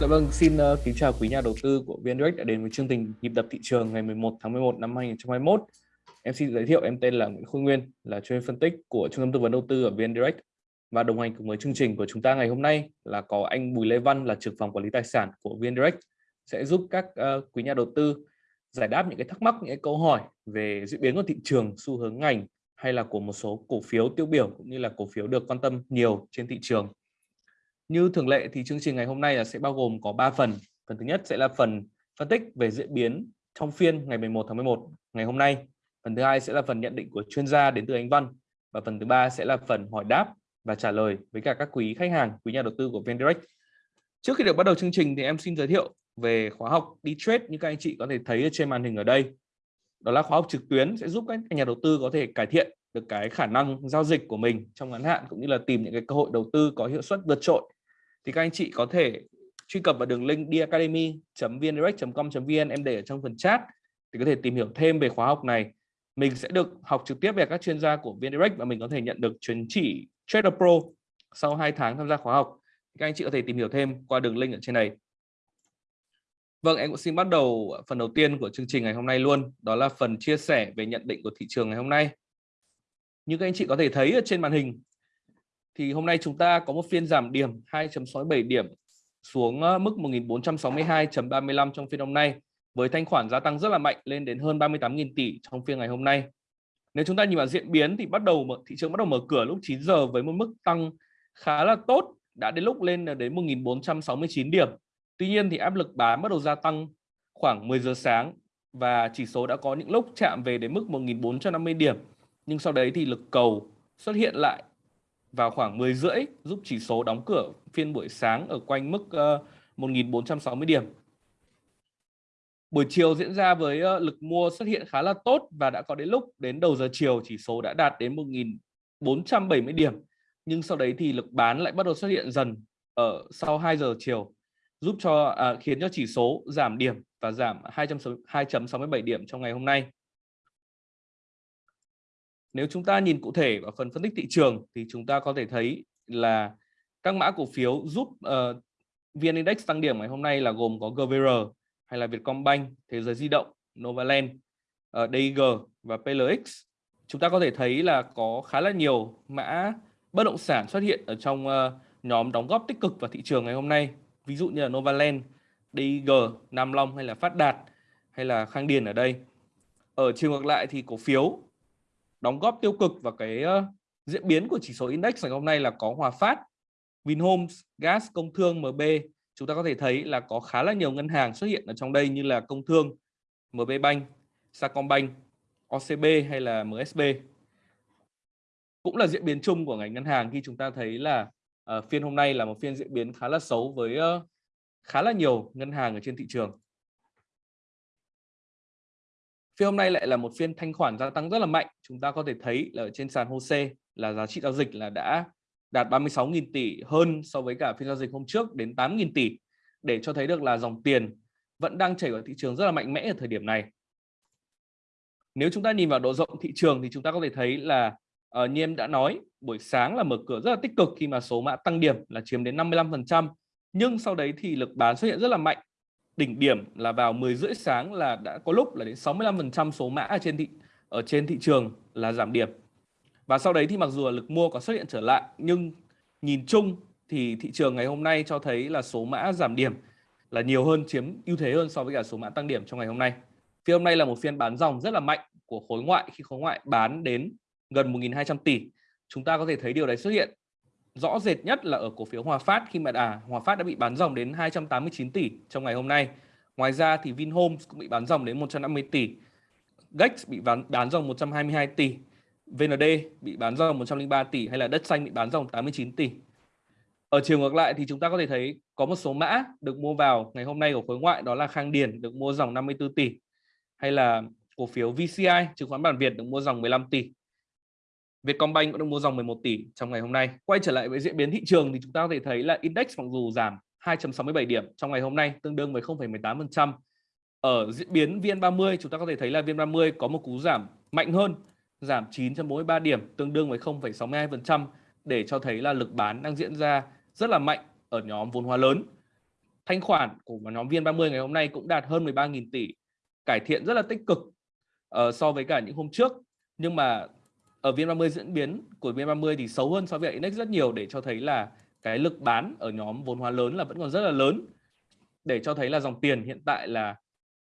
Dạ vâng, xin uh, kính chào quý nhà đầu tư của VNDirect đã đến với chương trình nhịp đập thị trường ngày 11 tháng 11 năm 2021. Em xin giới thiệu em tên là Nguyễn Khôi Nguyên, là chuyên phân tích của Trung tâm tư vấn đầu tư ở VNDirect. Và đồng hành cùng với chương trình của chúng ta ngày hôm nay là có anh Bùi Lê Văn là trưởng phòng quản lý tài sản của VNDirect sẽ giúp các uh, quý nhà đầu tư giải đáp những cái thắc mắc, những cái câu hỏi về diễn biến của thị trường, xu hướng ngành hay là của một số cổ phiếu tiêu biểu cũng như là cổ phiếu được quan tâm nhiều trên thị trường như thường lệ thì chương trình ngày hôm nay là sẽ bao gồm có 3 phần. Phần thứ nhất sẽ là phần phân tích về diễn biến trong phiên ngày 11 tháng 11 ngày hôm nay. Phần thứ hai sẽ là phần nhận định của chuyên gia đến từ Anh Văn và phần thứ ba sẽ là phần hỏi đáp và trả lời với cả các quý khách hàng, quý nhà đầu tư của VnDirect. Trước khi được bắt đầu chương trình thì em xin giới thiệu về khóa học đi trade như các anh chị có thể thấy ở trên màn hình ở đây. Đó là khóa học trực tuyến sẽ giúp các nhà đầu tư có thể cải thiện được cái khả năng giao dịch của mình trong ngắn hạn cũng như là tìm những cái cơ hội đầu tư có hiệu suất vượt trội thì các anh chị có thể truy cập vào đường link diacademy.vndirect.com.vn em để ở trong phần chat thì có thể tìm hiểu thêm về khóa học này. Mình sẽ được học trực tiếp về các chuyên gia của VnDirect và mình có thể nhận được chứng chỉ Trader Pro sau 2 tháng tham gia khóa học. Các anh chị có thể tìm hiểu thêm qua đường link ở trên này. Vâng, em cũng xin bắt đầu phần đầu tiên của chương trình ngày hôm nay luôn đó là phần chia sẻ về nhận định của thị trường ngày hôm nay. Như các anh chị có thể thấy ở trên màn hình thì hôm nay chúng ta có một phiên giảm điểm 2.67 điểm xuống ờ, mức 1462.35 trong phiên hôm nay với thanh khoản gia tăng rất là mạnh lên đến hơn 38.000 tỷ trong phiên ngày hôm nay. Nếu chúng ta nhìn vào diễn biến thì bắt đầu thị trường bắt đầu mở cửa lúc 9 giờ với một mức tăng khá là tốt, đã đến lúc lên đến 1469 điểm. Tuy nhiên thì áp lực bán bắt đầu gia tăng khoảng 10 giờ sáng và chỉ số đã có những lúc chạm về đến mức 1450 điểm. Nhưng sau đấy thì lực cầu xuất hiện lại vào khoảng 10 rưỡi giúp chỉ số đóng cửa phiên buổi sáng ở quanh mức uh, ờ, 1.460 điểm. Buổi chiều diễn ra với uh, lực mua xuất hiện khá là tốt và đã có đến lúc đến đầu giờ chiều chỉ số đã đạt đến 1.470 điểm. Nhưng sau đấy thì lực bán lại bắt đầu xuất hiện dần ở sau 2 giờ chiều giúp cho à, khiến cho chỉ số giảm điểm và giảm 2.67 điểm trong ngày hôm nay. Nếu chúng ta nhìn cụ thể vào phần phân tích thị trường thì chúng ta có thể thấy là các mã cổ phiếu giúp uh, VN Index tăng điểm ngày hôm nay là gồm có GVR hay là Vietcombank, Thế giới di động, Novaland, ờ, uh, DIG và PLX. Chúng ta có thể thấy là có khá là nhiều mã bất động sản xuất hiện ở trong uh, nhóm đóng góp tích cực vào thị trường ngày hôm nay. Ví dụ như là Novaland, DIG, Nam Long hay là Phát Đạt hay là Khang Điền ở đây. Ở chiều ngược lại thì cổ phiếu đóng góp tiêu cực vào cái diễn biến của chỉ số index ngày hôm nay là có Hòa Phát, Vinhomes, Gas, Công Thương, MB. Chúng ta có thể thấy là có khá là nhiều ngân hàng xuất hiện ở trong đây như là Công Thương, MB Bank, Sacombank, OCB hay là MSB. Cũng là diễn biến chung của ngành ngân hàng khi chúng ta thấy là uh, phiên hôm nay là một phiên diễn biến khá là xấu với uh, khá là nhiều ngân hàng ở trên thị trường. Phiên hôm nay lại là một phiên thanh khoản gia tăng rất là mạnh. Chúng ta có thể thấy là ở trên sàn HOSE là giá trị giao dịch là đã đạt 36.000 tỷ hơn so với cả phiên giao dịch hôm trước đến 8.000 tỷ để cho thấy được là dòng tiền vẫn đang chảy vào thị trường rất là mạnh mẽ ở thời điểm này. Nếu chúng ta nhìn vào độ rộng thị trường thì chúng ta có thể thấy là uh, như em đã nói buổi sáng là mở cửa rất là tích cực khi mà số mã tăng điểm là chiếm đến 55% nhưng sau đấy thì lực bán xuất hiện rất là mạnh đỉnh điểm là vào 10 rưỡi sáng là đã có lúc là đến 65% số mã ở trên thị, ở trên thị trường là giảm điểm. Và sau đấy thì mặc dù là lực mua có xuất hiện trở lại, nhưng nhìn chung thì thị trường ngày hôm nay cho thấy là số mã giảm điểm là nhiều hơn, chiếm ưu thế hơn so với cả số mã tăng điểm trong ngày hôm nay. Phiên hôm nay là một phiên bán dòng rất là mạnh của khối ngoại, khi khối ngoại bán đến gần 1.200 tỷ. Chúng ta có thể thấy điều đấy xuất hiện rõ rệt nhất là ở cổ phiếu Hòa Phát khi mà à, Hòa Phát đã bị bán dòng đến 289 tỷ trong ngày hôm nay. Ngoài ra thì Vinhomes cũng bị bán dòng đến 150 tỷ. Gex bị bán, bán dòng 122 tỷ. VND bị bán dòng 103 tỷ hay là đất xanh bị bán dòng 89 tỷ. Ở chiều ngược lại thì chúng ta có thể thấy có một số mã được mua vào ngày hôm nay của khối ngoại đó là Khang Điền được mua dòng 54 tỷ hay là cổ phiếu VCI chứng khoán bản Việt được mua dòng 15 tỷ Vietcombank cũng được mua dòng 11 tỷ trong ngày hôm nay. Quay trở lại với diễn biến thị trường thì chúng ta có thể thấy là index mặc dù giảm 2.67 điểm trong ngày hôm nay tương đương với 0,18%. Ở diễn biến VN30 chúng ta có thể thấy là VN30 có một cú giảm mạnh hơn, giảm 9.43 điểm tương đương với 0,62% để cho thấy là lực bán đang diễn ra rất là mạnh ở nhóm vốn hóa lớn. thanh khoản của nhóm VN30 ngày hôm nay cũng đạt hơn 13.000 tỷ cải thiện rất là tích cực uh, so với cả những hôm trước nhưng mà ở VN30 diễn biến của VN30 thì xấu hơn so với index rất nhiều để cho thấy là cái lực bán ở nhóm vốn hóa lớn là vẫn còn rất là lớn để cho thấy là dòng tiền hiện tại là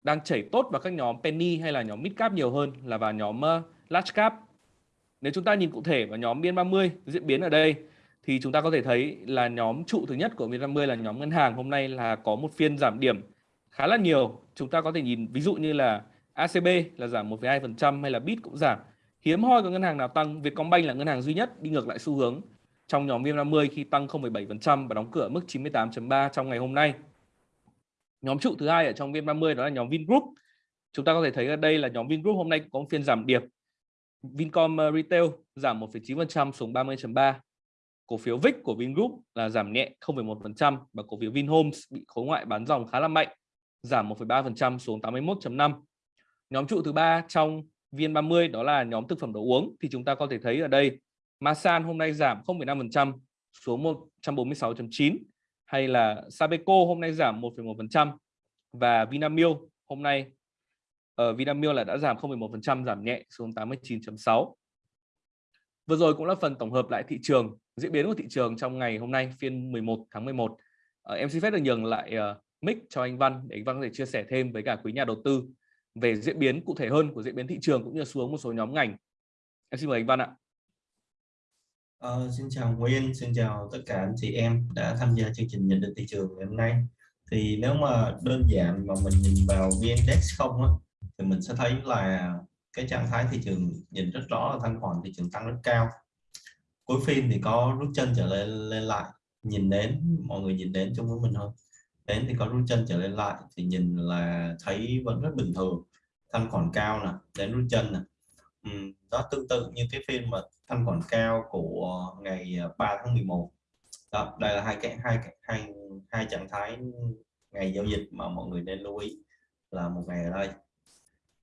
đang chảy tốt vào các nhóm penny hay là nhóm mid cap nhiều hơn là vào nhóm ờ, large cap. Nếu chúng ta nhìn cụ thể vào nhóm VN30 diễn biến ở đây thì chúng ta có thể thấy là nhóm trụ thứ nhất của VN30 là nhóm ngân hàng hôm nay là có một phiên giảm điểm khá là nhiều. Chúng ta có thể nhìn ví dụ như là ACB là giảm 1,2% hay là BIT cũng giảm. Hiếm hoi có ngân hàng nào tăng, Vietcombank là ngân hàng duy nhất đi ngược lại xu hướng trong nhóm VN50 khi tăng 0,7% và đóng cửa mức 98.3 trong ngày hôm nay. Nhóm trụ thứ hai ở trong VN30 đó là nhóm Vingroup. Chúng ta có thể thấy ở đây là nhóm Vingroup hôm nay có một phiên giảm điểm. Vincom ờ, Retail giảm 1,9% xuống 30.3. Cổ phiếu VIX của Vingroup là giảm nhẹ 0,1% và cổ phiếu Vinhomes bị khối ngoại bán dòng khá là mạnh, giảm 1,3% xuống 81.5. Nhóm trụ thứ ba trong VN30 đó là nhóm thực phẩm đồ uống thì chúng ta có thể thấy ở đây Masan hôm nay giảm 0,5% xuống 146.9 hay là Sabeco hôm nay giảm 1,1% và Vinamilk hôm nay ở uh, Vinamilk là đã giảm 0,1% giảm nhẹ xuống 89.6. Vừa rồi cũng là phần tổng hợp lại thị trường, diễn biến của thị trường trong ngày hôm nay phiên 11 tháng 11. Uh, ờ, em xin phép được nhường lại uh, mic cho anh Văn để anh Văn có thể chia sẻ thêm với cả quý nhà đầu tư về diễn biến cụ thể hơn của diễn biến thị trường cũng như xuống một số nhóm ngành. Em xin mời anh Văn ạ. Uh, xin chào Nguyên, xin chào tất cả anh chị em đã tham gia chương trình nhận định thị trường ngày hôm nay. Thì nếu mà đơn giản mà mình nhìn vào VN-Index không á, thì mình sẽ thấy là cái trạng thái thị trường nhìn rất rõ là thanh khoản thị trường tăng rất cao. Cuối phiên thì có rút chân trở lên lên lại, nhìn đến mọi người nhìn đến chung với mình thôi. Đến thì có rút chân trở lên lại thì nhìn là thấy vẫn rất bình thường. Thanh khoản cao nè, đến rút chân nè. Uhm, đó tương tự như cái phiên mà thanh khoản cao của ngày à, 3 tháng 11 đó, đây là hai cái hai hai hai trạng thái ngày giao dịch mà mọi người nên lưu ý là một ngày ở đây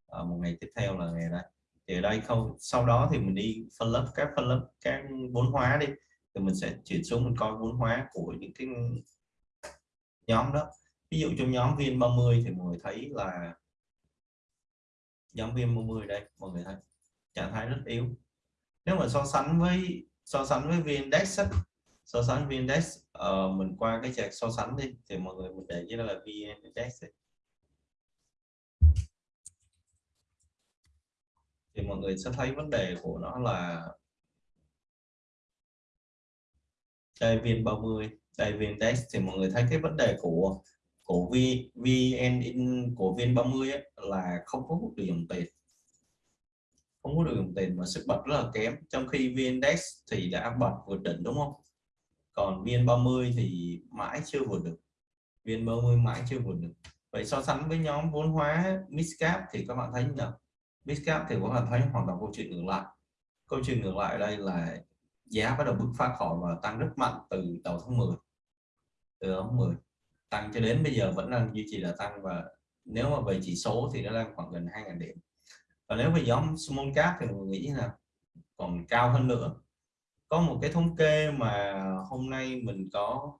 à, một ngày tiếp theo là ngày ở đây thì ở đây không sau đó thì mình đi phân lớp các phân lớp các vốn hóa đi thì mình sẽ chuyển xuống mình coi vốn hóa của những cái nhóm đó. Ví dụ trong nhóm viên 30 thì mọi người thấy là nhóm viên 30 đây mọi người thấy trạng thái rất yếu. Nếu mà so sánh với so sánh với viên index so sánh viên index uh, ờ, mình qua cái trạng so sánh đi thì mọi người mình để như là VN-Index thì mọi người sẽ thấy vấn đề của nó là đây viên 30 đây VN-Index thì mọi người thấy cái vấn đề của của VN in của VN30 ấy, là không có hút được dòng tiền. Không có được dòng tiền mà sức bật rất là kém. Trong khi VN-Index thì đã bật vượt đỉnh đúng không? Còn VN30 thì mãi chưa vượt được. VN30 mãi chưa vượt được. Vậy so sánh với nhóm vốn hóa Midcap thì các bạn thấy như nào? Midcap thì các bạn thấy hoàn toàn câu chuyện ngược lại. Câu chuyện ngược lại đây là giá bắt đầu bứt phá khỏi và tăng rất mạnh từ đầu tháng 10 từ ống 10 tăng cho đến bây giờ vẫn đang duy trì là tăng và nếu mà về chỉ số thì nó đang khoảng gần 2.000 điểm. Và nếu về nhóm small cap thì mình nghĩ là còn cao hơn nữa. Có một cái thống kê mà hôm nay mình có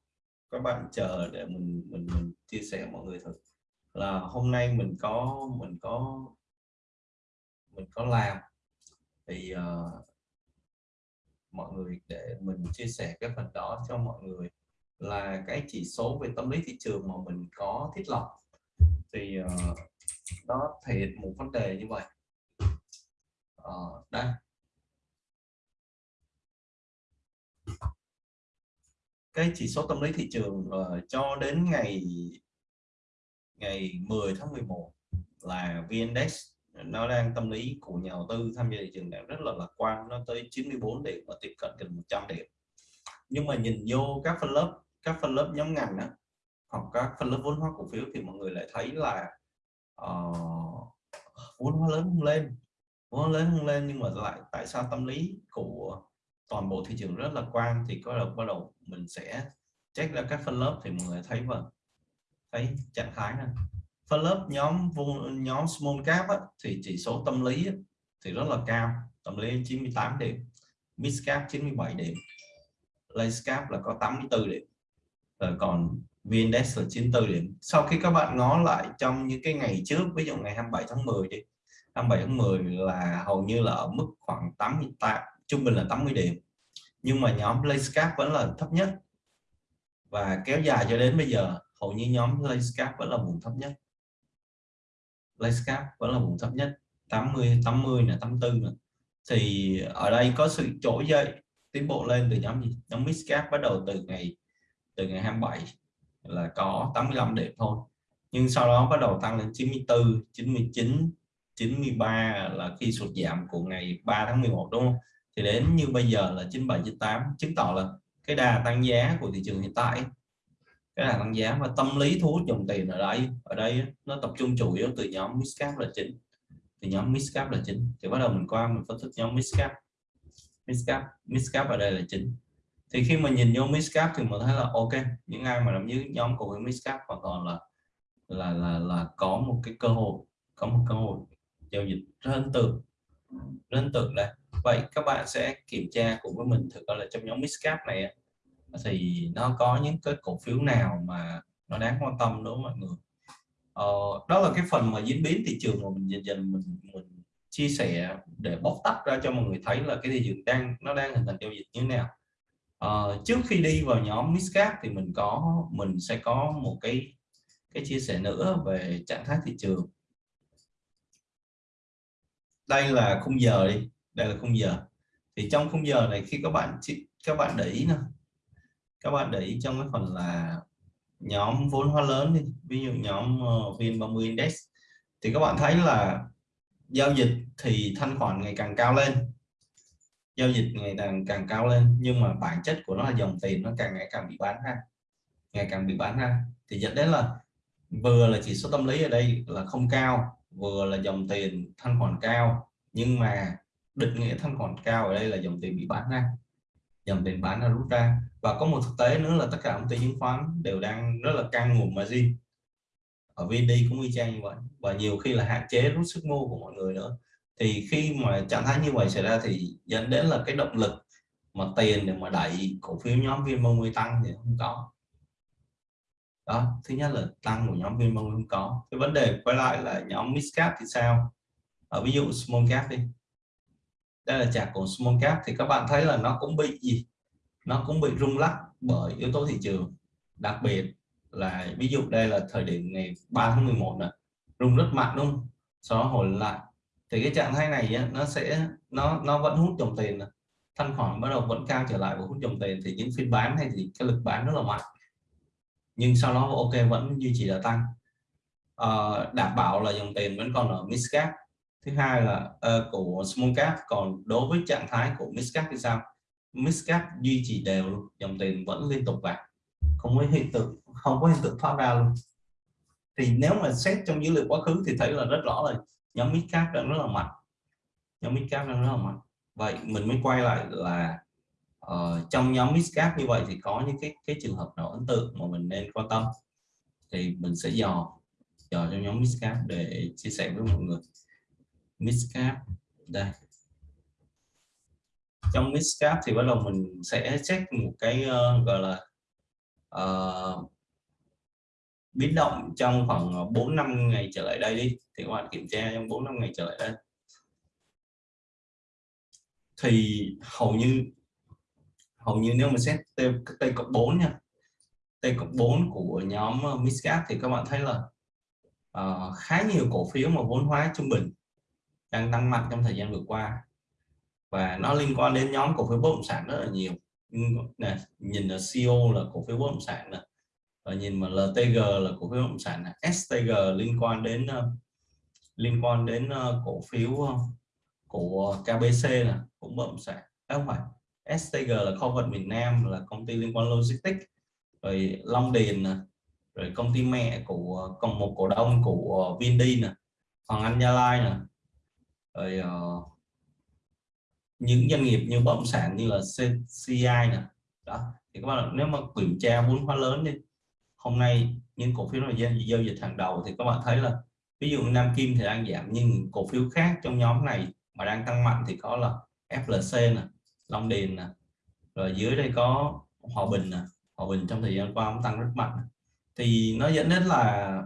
các bạn chờ để mình mình, mình chia sẻ mọi người thật là hôm nay mình có mình có mình có làm. Thì uh, mọi người để mình chia sẻ cái phần đó cho mọi người là cái chỉ số về tâm lý thị trường mà mình có thiết lập. Thì ờ, uh, nó thể hiện một vấn đề như vậy. Uh, đây. Cái chỉ số tâm lý thị trường uh, cho đến ngày ngày 10 tháng 11 là VNDex nó đang tâm lý của nhà đầu tư tham gia thị trường đang rất là lạc quan nó tới 94 điểm và tiếp cận gần 100 điểm. Nhưng mà nhìn vô các phân lớp các phân lớp nhóm ngành đó, hoặc các phân lớp vốn hóa cổ phiếu thì mọi người lại thấy là uh, vốn hóa lớn không lên vốn lớn không lên nhưng mà lại tại sao tâm lý của toàn bộ thị trường rất là quan thì có đầu bắt đầu mình sẽ check ra các phân lớp thì mọi người thấy vâng thấy trạng thái này. Phân lớp nhóm nhóm small cap á, thì chỉ số tâm lý á, thì rất là cao tâm lý 98 điểm mid cap 97 điểm large cap là có 84 điểm rồi còn VNDAX là 94 điểm sau khi các bạn ngó lại trong những cái ngày trước, ví dụ ngày 27 tháng 10 đi 27 tháng 10 là hầu như là ở mức khoảng 88 trung bình là 80 điểm. Nhưng mà nhóm Layscap vẫn là thấp nhất. Và kéo dài cho đến bây giờ, hầu như nhóm Layscap vẫn là vùng thấp nhất. Layscap vẫn là vùng thấp nhất 80 80 là 84 nữa. thì ở đây có sự trỗi dậy, tiến bộ lên từ nhóm gì? Nhóm Midcap bắt đầu từ ngày từ ngày 27 là có 85 điểm thôi. Nhưng sau đó bắt đầu tăng lên 94 99 93 là khi sụt giảm của ngày 3 tháng 11 đúng không? Thì đến như bây giờ là 97 98 chứng tỏ là cái đà tăng giá của thị trường hiện tại, cái đà tăng giá và tâm lý thu hút dòng tiền ở đây ở đây nó tập trung chủ yếu từ nhóm midcap là chính, từ nhóm midcap là chính. Thì bắt đầu mình qua mình phân tích nhóm midcap midcap midcap ở đây là chính thì khi mà nhìn vô miscap thì mình thấy là ok những ai mà nằm dưới nhóm cổ phiếu miscap hoàn toàn là là là là có một cái cơ hội có một cơ hội giao dịch rất ấn tượng rất ấn tượng đây vậy các bạn sẽ kiểm tra cùng với mình thực ra là trong nhóm miscap này thì nó có những cái cổ phiếu nào mà nó đáng quan tâm đối với mọi người? Ờ, đó là cái phần mà diễn biến thị trường mà mình dần dần mình, mình chia sẻ để bóc tách ra cho mọi người thấy là cái thị trường đang nó đang hình thành giao dịch như thế nào uh, trước khi đi vào nhóm Miscap thì mình có mình sẽ có một cái cái chia sẻ nữa về trạng thái thị trường. Đây là khung giờ đi đây là khung giờ. Thì trong khung giờ này khi các bạn các bạn để ý nè các bạn để ý trong cái phần là nhóm vốn hóa lớn đi ví dụ nhóm ờ, uh, VN30 Index thì các bạn thấy là giao dịch thì thanh khoản ngày càng cao lên giao dịch ngày càng càng cao lên, nhưng mà bản chất của nó là dòng tiền nó càng ngày càng bị bán ra, ngày càng bị bán ra. Thì dẫn đến là vừa là chỉ số tâm lý ở đây là không cao, vừa là dòng tiền thanh khoản cao, nhưng mà định nghĩa thanh khoản cao ở đây là dòng tiền bị bán ra, dòng tiền bán ra rút ra. Và có một thực tế nữa là tất cả công ty chứng khoán đều đang rất là căng nguồn margin. Ở VD cũng y chang như vậy, và nhiều khi là hạn chế rút sức mua của mọi người nữa thì khi mà trạng thái như vậy xảy ra thì dẫn đến là cái động lực mà tiền để mà đẩy cổ phiếu nhóm viên 30 tăng thì không có. Đó, thứ nhất là tăng của nhóm viên không có. Cái vấn đề quay lại là nhóm mid cap thì sao? Ở ví dụ small cap đi. Đây là chart của small cap thì các bạn thấy là nó cũng bị gì? Nó cũng bị rung lắc bởi yếu tố thị trường. Đặc biệt là ví dụ đây là thời điểm ngày 3 tháng 11 này rung rất mạnh đúng không? Sau đó hồi lại thì cái trạng thái này á, nó sẽ nó nó vẫn hút dòng tiền thanh khoản bắt đầu vẫn cao trở lại và hút dòng tiền thì những phiên bán hay thì cái lực bán rất là mạnh. Nhưng sau đó ok vẫn duy trì là tăng. À, đảm bảo là dòng tiền vẫn còn ở miscap thứ hai là uh, của small cap. Còn đối với trạng thái của miscap thì sao? Miscap duy trì đều luôn dòng tiền vẫn liên tục vào. Không có hiện tượng không có hiện tượng thoát ra luôn. Thì nếu mà xét trong dữ liệu quá khứ thì thấy là rất rõ rồi nhóm mid cap đang rất là mạnh. Nhóm mid cap đang rất là mạnh. Vậy mình mới quay lại là uh, trong nhóm mid cap như vậy thì có những cái cái trường hợp nào ấn tượng mà mình nên quan tâm? Thì mình sẽ dò dò trong nhóm mid cap để chia sẻ với mọi người. Mid cap đây. Trong mid cap thì bắt đầu mình sẽ check một cái uh, gọi là uh, biến động trong khoảng ờ, 4 năm ngày trở lại đây đi. Thì các bạn kiểm tra trong 4 năm ngày trở lại đây. Thì hầu như hầu như nếu mà xét T, T cộng 4 nha T cộng 4 của nhóm ờ, Miscap thì các bạn thấy là uh, khá nhiều cổ phiếu mà vốn hóa trung bình đang tăng mạnh trong thời gian vừa qua. Và nó liên quan đến nhóm cổ phiếu bất động sản rất là nhiều. Này nhìn là CEO là cổ phiếu bất động sản này và nhìn mà LTG là cổ phiếu bất động sản này. STG liên quan đến uh, liên quan đến uh, cổ phiếu uh, của KBC là cũng bất động sản. À, không phải STG là kho vận miền Nam là công ty liên quan logistics. Rồi Long Điền rồi công ty mẹ của còn một cổ đông của Vindi nè Hoàng Anh Gia Lai nè. Rồi uh, những doanh nghiệp như bất động sản như là CCI nè. Đó thì các bạn nếu mà kiểm tra vốn hóa lớn đi hôm nay những cổ phiếu là giao dịch hàng đầu thì các bạn thấy là ví dụ Nam Kim thì đang giảm, nhưng cổ phiếu khác trong nhóm này mà đang tăng mạnh thì có là FLC nè, Long Điền nè. Rồi dưới đây có Hòa Bình nè. Hòa Bình trong thời gian qua cũng tăng rất mạnh. Thì nó dẫn đến là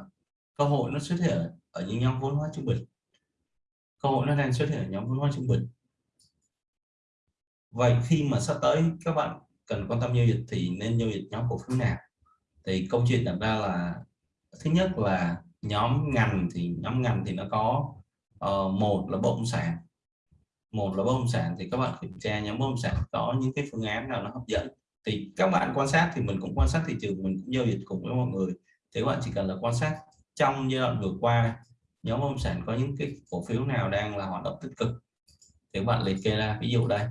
cơ hội nó xuất hiện ở những nhóm vốn hóa trung bình. Cơ hội nó đang xuất hiện ở nhóm vốn hóa trung bình. Vậy khi mà sắp tới các bạn cần quan tâm giao dịch thì nên giao dịch nhóm cổ phiếu nào? Thì câu chuyện đặt ra là thứ nhất là nhóm ngành thì nhóm ngành thì nó có uh, một là bất động sản. Một là bất động sản thì các bạn kiểm tra nhóm bất động sản có những cái phương án nào nó hấp dẫn. Thì các bạn quan sát thì mình cũng quan sát thị trường mình cũng giao dịch cùng với mọi người. Thì các bạn chỉ cần là quan sát trong giai đoạn vừa qua nhóm bất động sản có những cái cổ phiếu nào đang là hoạt động tích cực. Thì các bạn liệt kê ra ví dụ đây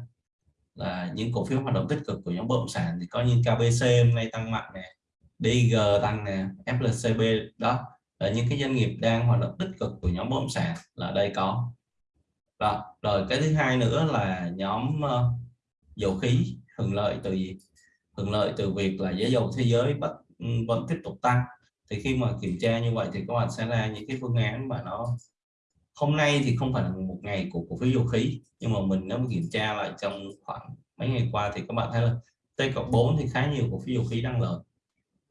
là những cổ phiếu hoạt động tích cực của nhóm bất động sản thì có như KBC hôm nay tăng mạnh này DG tăng nè FLCB đó là những cái doanh nghiệp đang hoạt động tích cực của nhóm bất động sản là đây có. Đó. rồi cái thứ hai nữa là nhóm uh, dầu khí hưởng lợi từ gì? Hưởng lợi từ việc là giá dầu thế giới vẫn ừ, vẫn tiếp tục tăng. Thì khi mà kiểm tra như vậy thì các bạn sẽ ra những cái phương án mà nó hôm nay thì không phải là một ngày của cổ phiếu dầu khí nhưng mà mình nếu mà kiểm tra lại trong khoảng mấy ngày qua thì các bạn thấy là T cộng 4 thì khá nhiều cổ phiếu dầu khí đang lợi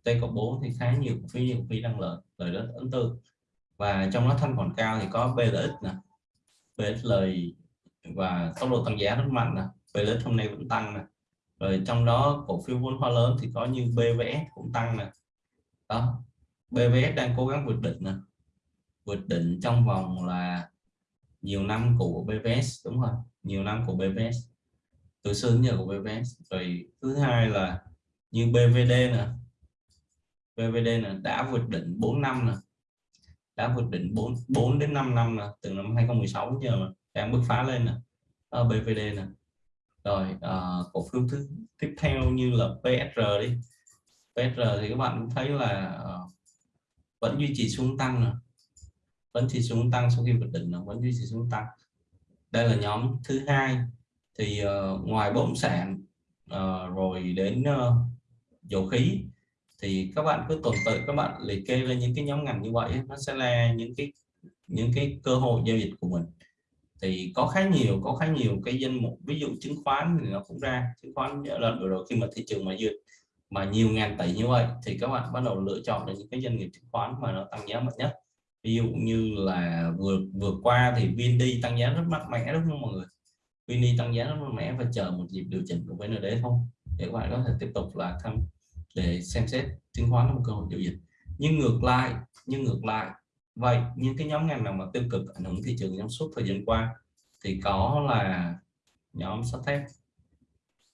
T cộng 4 thì khá nhiều cổ phiếu như cổ phiếu đang lợi lợi rất ấn tượng và trong đó thanh khoản cao thì có BLX nè BLX lời và tốc độ tăng giá rất mạnh nè BLX hôm nay vẫn tăng nè. Rồi trong đó cổ phiếu vốn hóa lớn thì có như BVS cũng tăng nè. Đó BVS đang cố gắng vượt đỉnh nè. Vượt đỉnh trong vòng là nhiều năm của BVS đúng không? Nhiều năm của BVS từ xưa đến giờ của BVS rồi thứ hai là như BVD nè BVD nè đã vượt đỉnh 4 năm nè. Đã vượt đỉnh 4 4 đến 5 năm nè từ năm 2016 đến giờ mà đang bứt phá lên nè. Ở BVD nè. Rồi à, cổ phiếu thứ tiếp theo như là PSR đi. PSR thì các bạn cũng thấy là uh, vẫn duy trì xuống tăng nè. Vẫn duy trì xuống tăng sau khi vượt đỉnh nó vẫn duy trì xuống tăng. Đây là nhóm thứ hai. Thì uh, ngoài bất động sản uh, rồi đến uh, dầu khí thì các bạn cứ tuần tự các bạn liệt kê lên những cái nhóm ngành như vậy nó sẽ là những cái những cái cơ hội giao dịch của mình. Thì có khá nhiều, có khá nhiều cái danh mục, ví dụ chứng khoán thì nó cũng ra, chứng khoán lần vừa rồi, khi mà thị trường mà duyệt mà nhiều ngàn tỷ như vậy thì các bạn bắt đầu lựa chọn được những cái doanh nghiệp chứng khoán mà nó tăng giá mạnh nhất. Ví dụ như là vừa vừa qua thì VND tăng giá rất mạnh mẽ đúng không mọi người? VND tăng giá rất mạnh mẽ và chờ một dịp điều chỉnh của VND không để các bạn có thể tiếp tục là tham để xem xét chứng khoán là một cơ hội giao dịch nhưng ngược lại, nhưng ngược lại, vậy những cái nhóm ngành nào mà tiêu cực ảnh hưởng thị trường trong suốt thời gian qua thì có là nhóm sắt thép.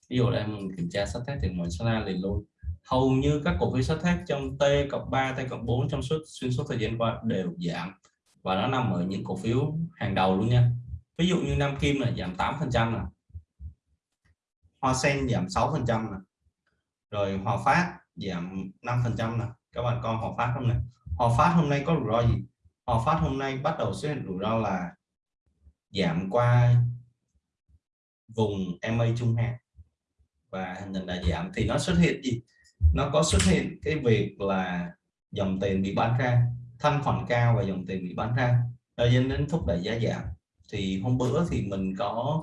Ví dụ đây mình kiểm tra sắt thép thì mình sẽ ra liền luôn. Hầu như các cổ phiếu sắt thép trong T cộng 3 T cộng 4 trong suốt, xuyên suốt thời gian qua đều giảm. Và nó nằm ở những cổ phiếu hàng đầu luôn nha. Ví dụ như Nam Kim là giảm 8 phần trăm Hoa Sen giảm 6 phần trăm rồi Hòa Phát, giảm 5 phần trăm là các bạn con Hòa Phát hôm nay. Hòa Phát hôm nay có rủi ro gì? Hòa Phát hôm nay bắt đầu xuất hiện rủi ro là giảm qua vùng MA trung hạn. Và hình thành là giảm. Thì nó xuất hiện gì? Nó có xuất hiện cái việc là dòng tiền bị bán ra, thanh khoản cao và dòng tiền bị bán ra. Dẫn đến thúc đẩy giá giảm. Thì hôm bữa thì mình có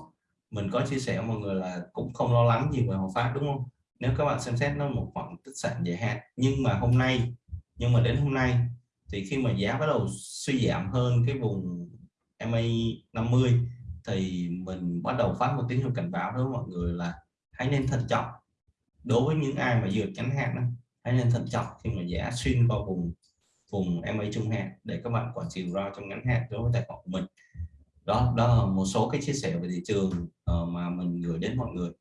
mình có chia sẻ mọi người là cũng không lo lắng gì về Hòa Phát, đúng không? Nếu các bạn xem xét nó một khoảng tích sản dài hạn nhưng mà hôm nay nhưng mà đến hôm nay thì khi mà giá bắt đầu suy giảm hơn cái vùng MA 50 thì mình bắt đầu phát một tín hiệu cảnh báo đối với mọi người là hãy nên thận trọng. Đối với những ai mà dược ngắn hạn hãy nên thận trọng khi mà giá xuyên qua vùng vùng MA trung hạn để các bạn quản trị rủi ro trong ngắn hạn đối với tài khoản của mình. Đó đó là một số cái chia sẻ về thị trường uh, mà mình gửi đến mọi người.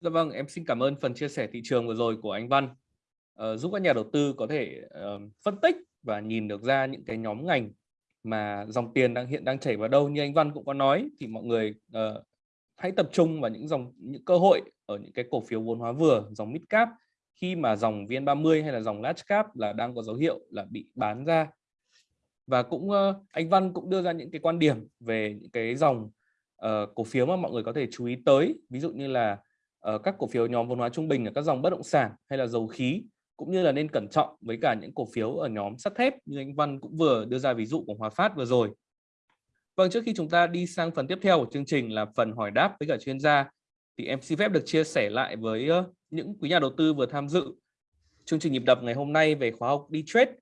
Dạ vâng, em xin cảm ơn phần chia sẻ thị trường vừa rồi của anh Văn. Uh, giúp các nhà đầu tư có thể uh, phân tích và nhìn được ra những cái nhóm ngành mà dòng tiền đang hiện đang chảy vào đâu. Như anh Văn cũng có nói thì mọi người uh, hãy tập trung vào những dòng những cơ hội ở những cái cổ phiếu vốn hóa vừa dòng mid cap. Khi mà dòng VN30 hay là dòng large cap là đang có dấu hiệu là bị bán ra. Và cũng uh, anh Văn cũng đưa ra những cái quan điểm về những cái dòng uh, cổ phiếu mà mọi người có thể chú ý tới. Ví dụ như là Ờ, các cổ phiếu nhóm vốn hóa trung bình ở các dòng bất động sản hay là dầu khí cũng như là nên cẩn trọng với cả những cổ phiếu ở nhóm sắt thép như anh Văn cũng vừa đưa ra ví dụ của Hòa Phát vừa rồi. Vâng, trước khi chúng ta đi sang phần tiếp theo của chương trình là phần hỏi đáp với cả chuyên gia thì em xin phép được chia sẻ lại với những quý nhà đầu tư vừa tham dự chương trình nhịp đập ngày hôm nay về khóa học đi trade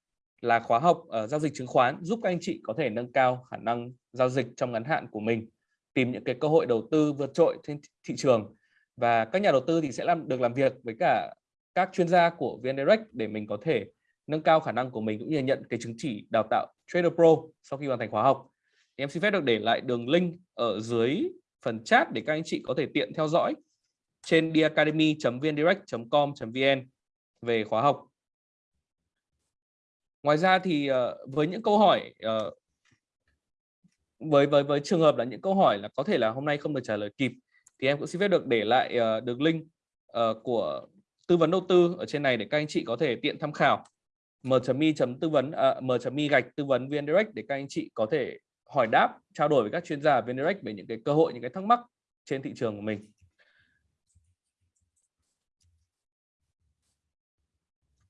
là khóa học uh, giao dịch chứng khoán giúp các anh chị có thể nâng cao khả năng giao dịch trong ngắn hạn của mình tìm những cái cơ hội đầu tư vượt trội trên thị trường và các nhà đầu tư thì sẽ làm, được làm việc với cả các chuyên gia của VN Direct để mình có thể nâng cao khả năng của mình cũng như nhận cái chứng chỉ đào tạo Trader Pro sau khi hoàn thành khóa học. Thì em xin phép được để lại đường link ở dưới phần chat để các anh chị có thể tiện theo dõi trên diacademy.vndirect.com.vn về khóa học. Ngoài ra thì ờ, với những câu hỏi ờ, với với với trường hợp là những câu hỏi là có thể là hôm nay không được trả lời kịp thì em cũng xin phép được để lại uh, đường link uh, của tư vấn đầu tư ở trên này để các anh chị có thể tiện tham khảo. M.mi tư vấn à, uh, m.mi gạch tư vấn vn direct để các anh chị có thể hỏi đáp trao đổi với các chuyên gia vn direct về những cái cơ hội những cái thắc mắc trên thị trường của mình.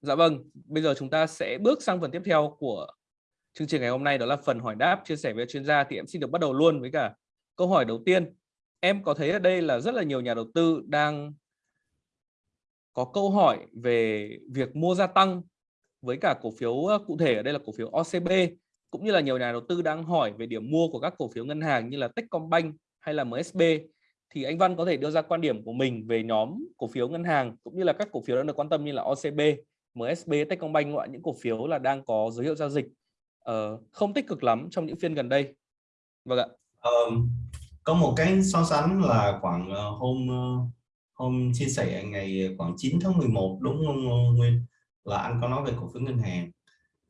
Dạ vâng, bây giờ chúng ta sẽ bước sang phần tiếp theo của chương trình ngày hôm nay đó là phần hỏi đáp chia sẻ với chuyên gia. Thì em xin được bắt đầu luôn với cả câu hỏi đầu tiên. Em có thấy ở đây là rất là nhiều nhà đầu tư đang có câu hỏi về việc mua gia tăng với cả cổ phiếu cụ thể ở đây là cổ phiếu OCB cũng như là nhiều nhà đầu tư đang hỏi về điểm mua của các cổ phiếu ngân hàng như là Techcombank hay là MSB thì anh Văn có thể đưa ra quan điểm của mình về nhóm cổ phiếu ngân hàng cũng như là các cổ phiếu đang được quan tâm như là OCB MSB, Techcombank loại những cổ phiếu là đang có dấu hiệu giao dịch uh, không tích cực lắm trong những phiên gần đây. Vâng ạ. Um, có một cái so sánh là khoảng uh, hôm uh, hôm chia sẻ ngày khoảng 9 tháng 11 đúng không Nguyên? Là anh có nói về cổ phiếu ngân hàng.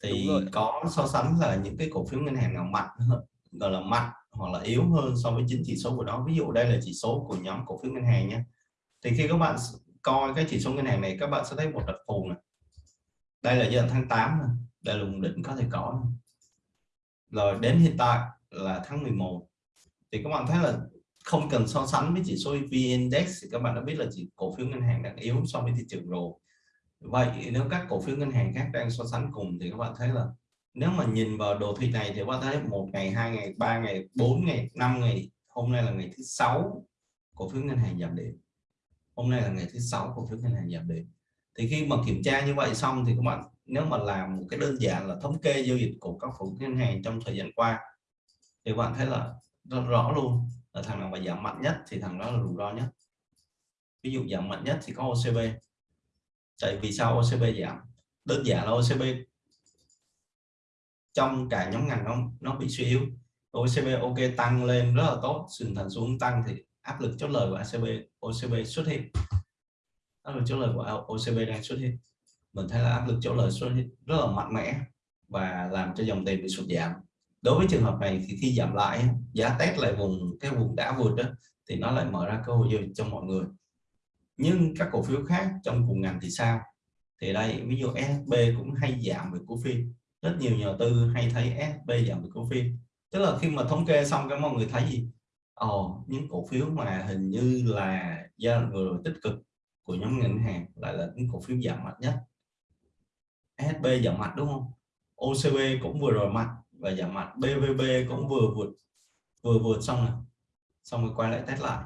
Thì có so sánh là những cái cổ phiếu ngân hàng nào mạnh hơn gọi là mạnh hoặc là yếu hơn so với chính chỉ số của đó. Ví dụ đây là chỉ số của nhóm cổ phiếu ngân hàng nhé. Thì khi các bạn coi cái chỉ số ngân hàng này các bạn sẽ thấy một đặc thù này đây là giai đoạn tháng 8 này. đây là vùng đỉnh có thể có rồi đến hiện tại là tháng 11 thì các bạn thấy là không cần so sánh với chỉ số VN Index thì các bạn đã biết là chỉ cổ phiếu ngân hàng đang yếu so với thị trường rồi. Vậy nếu các cổ phiếu ngân hàng khác đang so sánh cùng thì các bạn thấy là nếu mà nhìn vào đồ thị này thì các bạn thấy một ngày, hai ngày, ba ngày, bốn ngày, năm ngày, hôm nay là ngày thứ sáu cổ phiếu ngân hàng giảm điểm. Hôm nay là ngày thứ sáu cổ phiếu ngân hàng giảm điểm. Thì khi mà kiểm tra như vậy xong thì các bạn nếu mà làm một cái đơn giản là thống kê giao dịch của các cổ ngân hàng trong thời gian qua thì các bạn thấy là rất rõ luôn. Là thằng nào mà giảm mạnh nhất thì thằng đó là rủi ro nhất. Ví dụ giảm mạnh nhất thì có OCB tại vì sao OCB giảm? Đơn giản là OCB trong cả nhóm ngành nó nó bị suy yếu. OCB ok tăng lên rất là tốt sườn thành xuống tăng thì áp lực chốt lời của ACB OCB xuất hiện. Áp lực chốt lời của OCB đang xuất hiện. Mình thấy là áp lực chốt lời xuất hiện rất là mạnh mẽ và làm cho dòng tiền bị sụt giảm đối với trường hợp này thì khi giảm lại giá test lại vùng cái vùng đã vượt đó thì nó lại mở ra cơ hội giao cho mọi người. Nhưng các cổ phiếu khác trong cùng ngành thì sao? Thì đây ví dụ SB cũng hay giảm về cổ phiếu. Rất nhiều nhà tư hay thấy SB giảm về cổ phiếu. Tức là khi mà thống kê xong các mọi người thấy gì? Ồ, những cổ phiếu mà hình như là giai đoạn vừa rồi tích cực của nhóm ngân hàng lại là những cổ phiếu giảm mạnh nhất. SB giảm mạnh đúng không? OCB cũng vừa rồi mạnh và giảm mạnh BVB cũng vừa vượt vừa vượt xong rồi. Xong rồi quay lại test lại.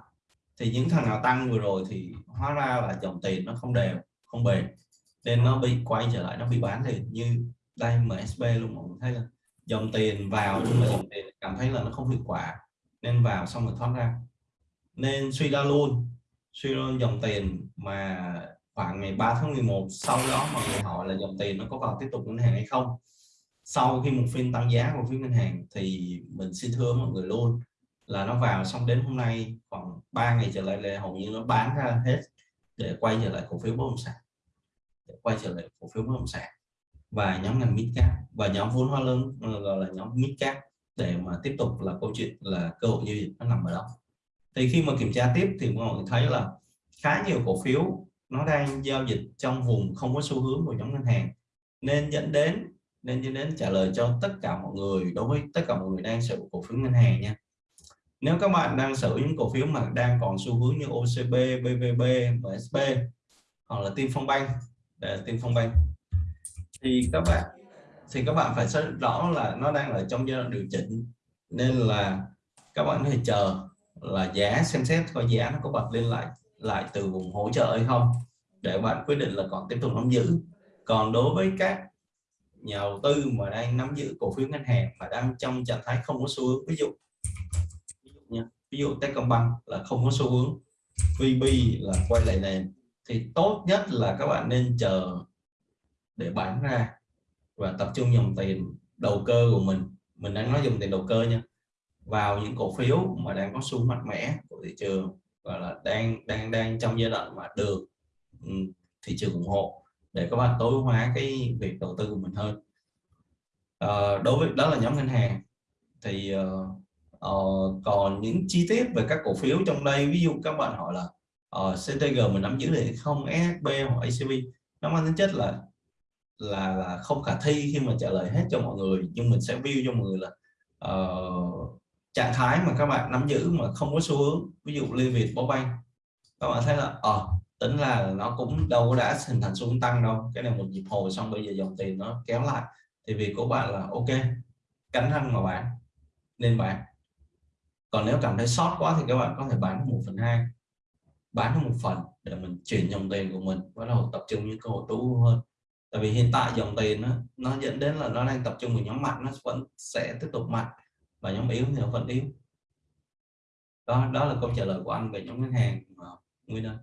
Thì những thằng nào tăng vừa rồi thì hóa ra là dòng tiền nó không đều, không bền. Nên nó bị quay trở lại, nó bị bán thì như đây MSB luôn mọi người thấy là dòng tiền vào nhưng mà dòng tiền cảm thấy là nó không hiệu quả. Nên vào xong rồi thoát ra. Nên suy ra luôn. Suy ra dòng tiền mà khoảng ngày 3 tháng 11 sau đó mọi người hỏi là dòng tiền nó có vào tiếp tục ngân hàng hay không? Sau khi một phiên tăng giá của phía ngân hàng thì mình xin thưa mọi người luôn là nó vào xong đến hôm nay khoảng 3 ngày trở lại là hầu như nó bán ra hết để quay trở lại cổ phiếu bất động sản. Để quay trở lại cổ phiếu bất động sản. Và nhóm ngành mid cap, và nhóm vốn hóa lớn, gọi là nhóm mid cap để mà tiếp tục là câu chuyện, là cơ hội giao dịch nó nằm ở đó. Thì khi mà kiểm tra tiếp thì mọi người thấy là khá nhiều cổ phiếu nó đang giao dịch trong vùng không có xu hướng của nhóm ngân hàng. Nên dẫn đến nên dẫn đến trả lời cho tất cả mọi người đối với tất cả mọi người đang sở hữu cổ phiếu ngân hàng nha. Nếu các bạn đang sở hữu những cổ phiếu mà đang còn xu hướng như OCB, BVB, MSB hoặc là Tiên Phong Bank để Tiên Phong Bank thì các bạn thì các bạn phải xác rõ là nó đang ở trong giai đoạn điều chỉnh. Nên là các bạn phải chờ là giá xem xét coi giá nó có bật lên lại lại từ vùng hỗ trợ hay không để bạn quyết định là còn tiếp tục nắm giữ. Còn đối với các nhà đầu tư mà đang nắm giữ cổ phiếu ngân hàng mà đang trong trạng thái không có xu hướng. Ví dụ ví dụ nha, ví dụ Techcombank là không có xu hướng, VB là quay lại nền. Thì tốt nhất là các bạn nên chờ để bán ra và tập trung dòng tiền đầu cơ của mình. Mình đang nói dùng tiền đầu cơ nha. Vào những cổ phiếu mà đang có xu mạnh mẽ của thị trường và là đang đang đang trong giai đoạn mà được ừ, thị trường ủng hộ để các bạn tối hóa cái việc đầu tư của mình hơn. À, đối với đó là nhóm ngân hàng. Thì uh, còn những chi tiết về các cổ phiếu trong đây ví dụ các bạn hỏi là uh, CTG mình nắm giữ được không SB hoặc ACB nó mang tính chất là là là không khả thi khi mà trả lời hết cho mọi người. Nhưng mình sẽ view cho mọi người là uh, trạng thái mà các bạn nắm giữ mà không có xu hướng. Ví dụ Liên Việt Banh. Các bạn thấy là ờ tính là nó cũng đâu đã hình thành xu hướng tăng đâu. Cái này một nhịp hồi xong bây giờ dòng tiền nó kéo lại. Thì việc của bạn là ok cánh răng mà bạn nên bạn còn nếu cảm thấy sót quá thì các bạn có thể bán một phần hai bán một phần để mình chuyển dòng tiền của mình bắt đầu tập trung những cơ hội tối hơn. Tại vì hiện tại dòng tiền nó, nó dẫn đến là nó đang tập trung vào nhóm mạnh nó vẫn sẽ tiếp tục mạnh và nhóm yếu thì nó vẫn yếu. Đó đó là câu trả lời của anh về nhóm ngân hàng à, nguyên đơn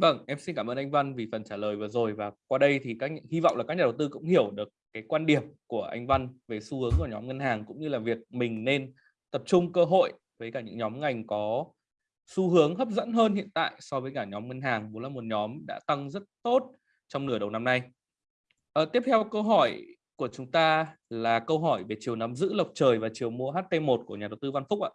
Vâng, em xin cảm ơn anh Văn vì phần trả lời vừa rồi và qua đây thì các hy vọng là các nhà đầu tư cũng hiểu được cái quan điểm của anh Văn về xu hướng của nhóm ngân hàng cũng như là việc mình nên tập trung cơ hội với cả những nhóm ngành có xu hướng hấp dẫn hơn hiện tại so với cả nhóm ngân hàng vốn là một nhóm đã tăng rất tốt trong nửa đầu năm nay. À, tiếp theo câu hỏi của chúng ta là câu hỏi về chiều nắm giữ lộc trời và chiều mua HT1 của nhà đầu tư Văn Phúc ạ.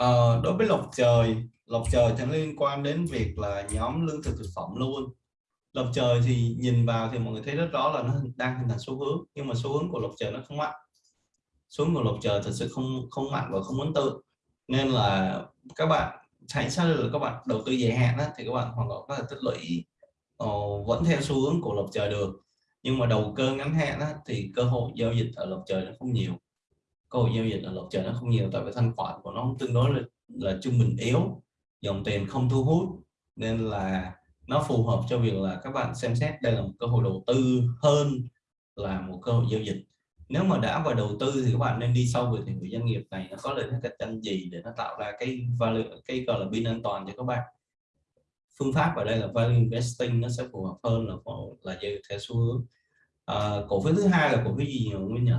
Ờ, đối với lộc trời, lộc trời thì liên quan đến việc là nhóm lương thực thực phẩm luôn. Lộc trời thì nhìn vào thì mọi người thấy rất rõ là nó đang hình thành xu hướng, nhưng mà xu hướng của lộc trời nó không mạnh. Xu hướng của lộc trời thật sự không không mạnh và không ấn tượng. Nên là các bạn hãy xác định là các bạn đầu tư dài hạn đó, thì các bạn hoàn toàn có thể tích lũy uh, vẫn theo xu hướng của lộc trời được nhưng mà đầu cơ ngắn hạn đó, thì cơ hội giao dịch ở lộc trời nó không nhiều cơ hội giao dịch ở lộc trời nó không nhiều tại vì thanh khoản của nó tương đối là, là trung bình yếu dòng tiền không thu hút nên là nó phù hợp cho việc là các bạn xem xét. Đây là một cơ hội đầu tư hơn là một cơ hội giao dịch. Nếu mà đã vào đầu tư thì các bạn nên đi sâu về thì doanh nghiệp này nó có lợi thế cạnh tranh gì để nó tạo ra cái value cái gọi là pin an toàn cho các bạn. Phương pháp ở đây là value investing nó sẽ phù hợp hơn là là dây theo xu hướng. À, cổ phiếu thứ hai là cổ phiếu gì nhỉ nguyên nhỉ?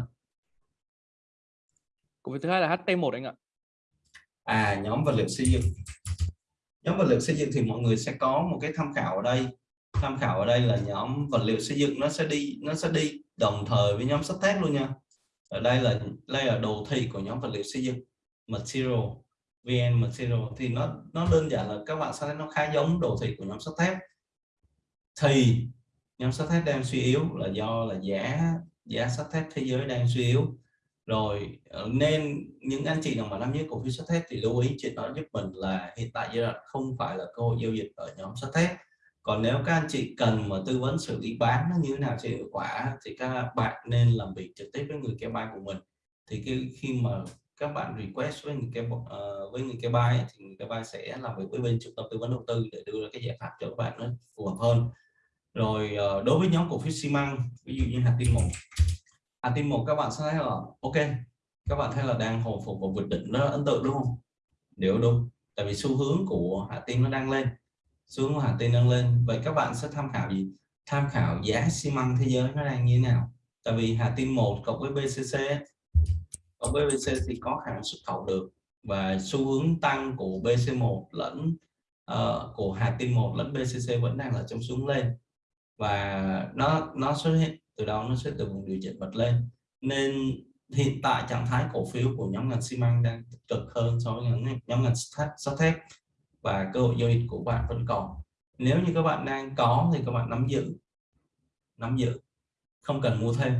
Cổ phiếu thứ hai là HT1 anh ạ. À nhóm vật liệu xây dựng. Nhóm vật liệu xây dựng thì mọi người sẽ có một cái tham khảo ở đây. Tham khảo ở đây là nhóm vật liệu xây dựng nó sẽ đi, nó sẽ đi đồng thời với nhóm sắt thép luôn nha. Ở đây là đây là đồ thị của nhóm vật liệu xây dựng. Material VN Material. Thì nó nó đơn giản là các bạn sẽ thấy nó khá giống đồ thị của nhóm sắt thép. Thì nhóm sắt thép đang suy yếu là do là giá giá sắt thép thế giới đang suy yếu rồi ờ, nên những anh chị nào mà nắm giữ cổ phiếu sắt thép thì lưu ý chuyện đó giúp mình là hiện tại giai đoạn không phải là cơ hội giao dịch ở nhóm sắt thép. Còn nếu các anh chị cần mà tư vấn xử lý bán nó như thế nào cho hiệu quả thì các bạn nên làm việc trực tiếp với người kế bài của mình. Thì khi, khi mà các bạn request với người kê uh, với người kê bài thì người kê bài sẽ làm việc với bên trung tâm tư vấn đầu tư để đưa ra cái giải pháp cho các bạn nó phù hợp hơn. Rồi ờ, đối với nhóm cổ phiếu xi măng ví dụ như hạt tiên một à tin một các bạn sẽ thấy là ok các bạn thấy là đang hồi phục và vượt đỉnh rất ấn tượng đúng không? Nếu đúng tại vì xu hướng của hạ tin nó đang lên. Xu hướng của hạ tin đang lên. Vậy các bạn sẽ tham khảo gì? Tham khảo giá xi măng thế giới nó đang như thế nào? Tại vì hà tin một cộng với BCC cộng với bcc thì có khả năng xuất khẩu được. Và xu hướng tăng của BC1 lẫn uh, của hà tin 1 lẫn BCC vẫn đang là trong xuống lên. Và nó nó xuất hiện từ đó nó sẽ từ vùng điều chỉnh bật lên. Nên hiện tại trạng thái cổ phiếu của nhóm ngành xi măng đang tích cực hơn so với nhóm, nhóm ngành sắt thép và cơ hội giao dịch của bạn vẫn còn. Nếu như các bạn đang có thì các bạn nắm giữ nắm giữ không cần mua thêm.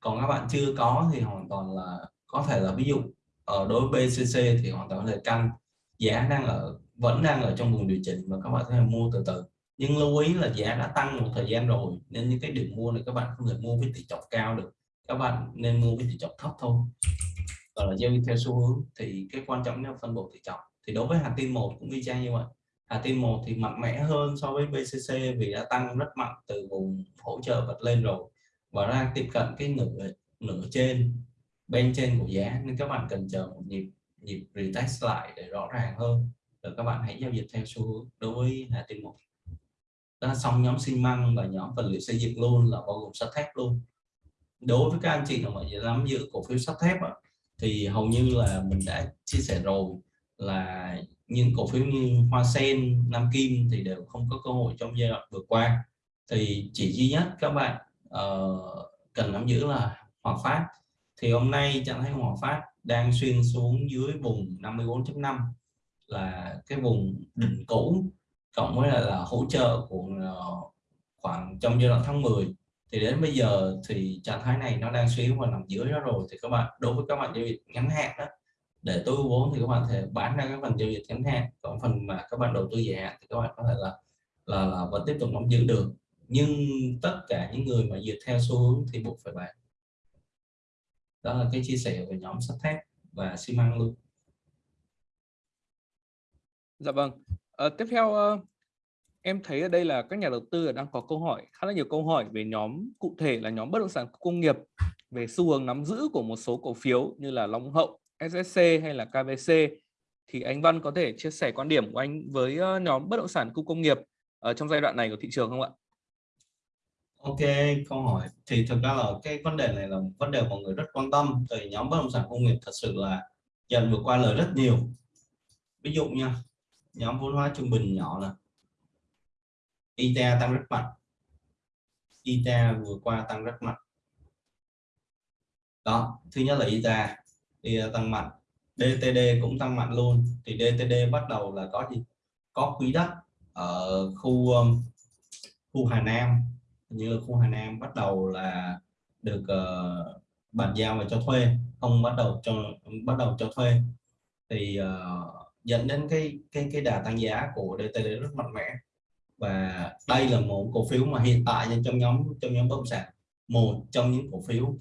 Còn các bạn chưa có thì hoàn toàn là có thể là ví dụ ở đối với BCC thì hoàn toàn là canh. Giá đang ở vẫn đang ở trong vùng điều chỉnh và các bạn có thể mua từ từ nhưng lưu ý là giá đã tăng một thời gian rồi, nên những cái điểm mua này các bạn không thể mua với tỷ trọng cao được. Các bạn nên mua với tỷ trọng thấp thôi. Gọi là giao dịch theo xu hướng, thì cái quan trọng nhất là phân bổ tỷ trọng. Thì đối với hà tin một cũng y chang như vậy. Hà tin một thì mạnh mẽ hơn so với BCC vì đã tăng rất mạnh từ vùng hỗ trợ bật lên rồi. Và đang tiếp cận cái nửa nửa trên, bên trên của giá, nên các bạn cần chờ một nhịp nhịp retest lại để rõ ràng hơn. Rồi các bạn hãy giao dịch theo xu hướng đối với hà tin một đó xong nhóm xi măng và nhóm vật liệu xây dựng luôn là bao gồm sắt thép luôn. Đối với các anh chị nào mà nắm giữ cổ phiếu sắt thép thì hầu như là mình đã chia sẻ rồi là những cổ phiếu như hoa sen nam kim thì đều không có cơ hội trong giai đoạn vừa qua. Thì chỉ duy nhất các bạn uh, cần nắm giữ là hòa phát. Thì hôm nay trạng thái hòa phát đang xuyên xuống dưới vùng 54.5 là cái vùng đỉnh cũ cộng với là, là hỗ trợ của uh, khoảng trong giai đoạn tháng 10 thì đến bây giờ thì trạng thái này nó đang suy yếu và nằm dưới đó rồi. Thì các bạn đối với các bạn giao dịch ngắn hạn đó để tối ưu vốn thì các bạn thể bán ra các phần giao dịch ngắn hạn. Còn phần mà các bạn đầu tư dài hạn thì các bạn có thể là là, là vẫn tiếp tục nắm giữ được. Nhưng tất cả những người mà dựa theo xu hướng thì buộc phải bán. Đó là cái chia sẻ về nhóm sắt thép và xi măng luôn. Dạ vâng à, tiếp theo ờ, em thấy ở đây là các nhà đầu tư đang có câu hỏi khá là nhiều câu hỏi về nhóm cụ thể là nhóm bất động sản công nghiệp về xu hướng nắm giữ của một số cổ phiếu như là Long Hậu, SSC hay là KVC thì anh Văn có thể chia sẻ quan điểm của anh với ờ, nhóm bất động sản khu công nghiệp ở trong giai đoạn này của thị trường không ạ? Ok, câu hỏi. Thì thực ra là cái vấn đề này là một vấn đề mọi người rất quan tâm từ nhóm bất động sản công nghiệp thật sự là dần vượt qua lời rất nhiều. Ví dụ nha nhóm vốn hóa trung bình nhỏ là ITA tăng rất mạnh. ITA vừa qua tăng rất mạnh. Đó thứ nhất là ITA thì tăng mạnh. DTD cũng tăng mạnh luôn. Thì DTD bắt đầu là có gì? Có quỹ đất ở khu um, khu Hà Nam. Như khu Hà Nam bắt đầu là được uh, bàn giao và cho thuê không bắt đầu cho bắt đầu cho thuê. Thì uh, dẫn đến cái cái cái đà tăng giá của DTD rất mạnh mẽ. Và đây là một cổ phiếu mà hiện tại trong nhóm trong nhóm bất động sản một trong những cổ phiếu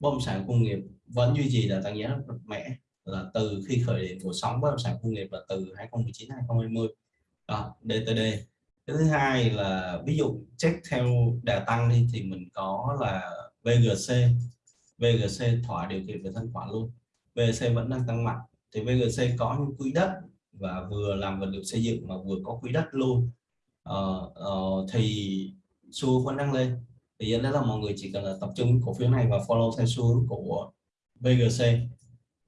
bất động sản công nghiệp vẫn duy trì đà tăng giá rất mạnh mẽ là từ khi khởi điểm của sóng bất động sản công nghiệp là từ 2019 2020 đó, DTD thứ hai là ví dụ check theo đà tăng đi thì mình có là VGC VGC thỏa điều kiện về thanh khoản luôn. VGC vẫn đang tăng mạnh thì VGC có những quỹ đất và vừa làm vật liệu xây dựng mà vừa có quỹ đất luôn. Uh, uh, thì xu hướng vẫn đang lên. Thì dẫn đến là mọi người chỉ cần là tập trung cổ phiếu này và follow theo xu hướng của VGC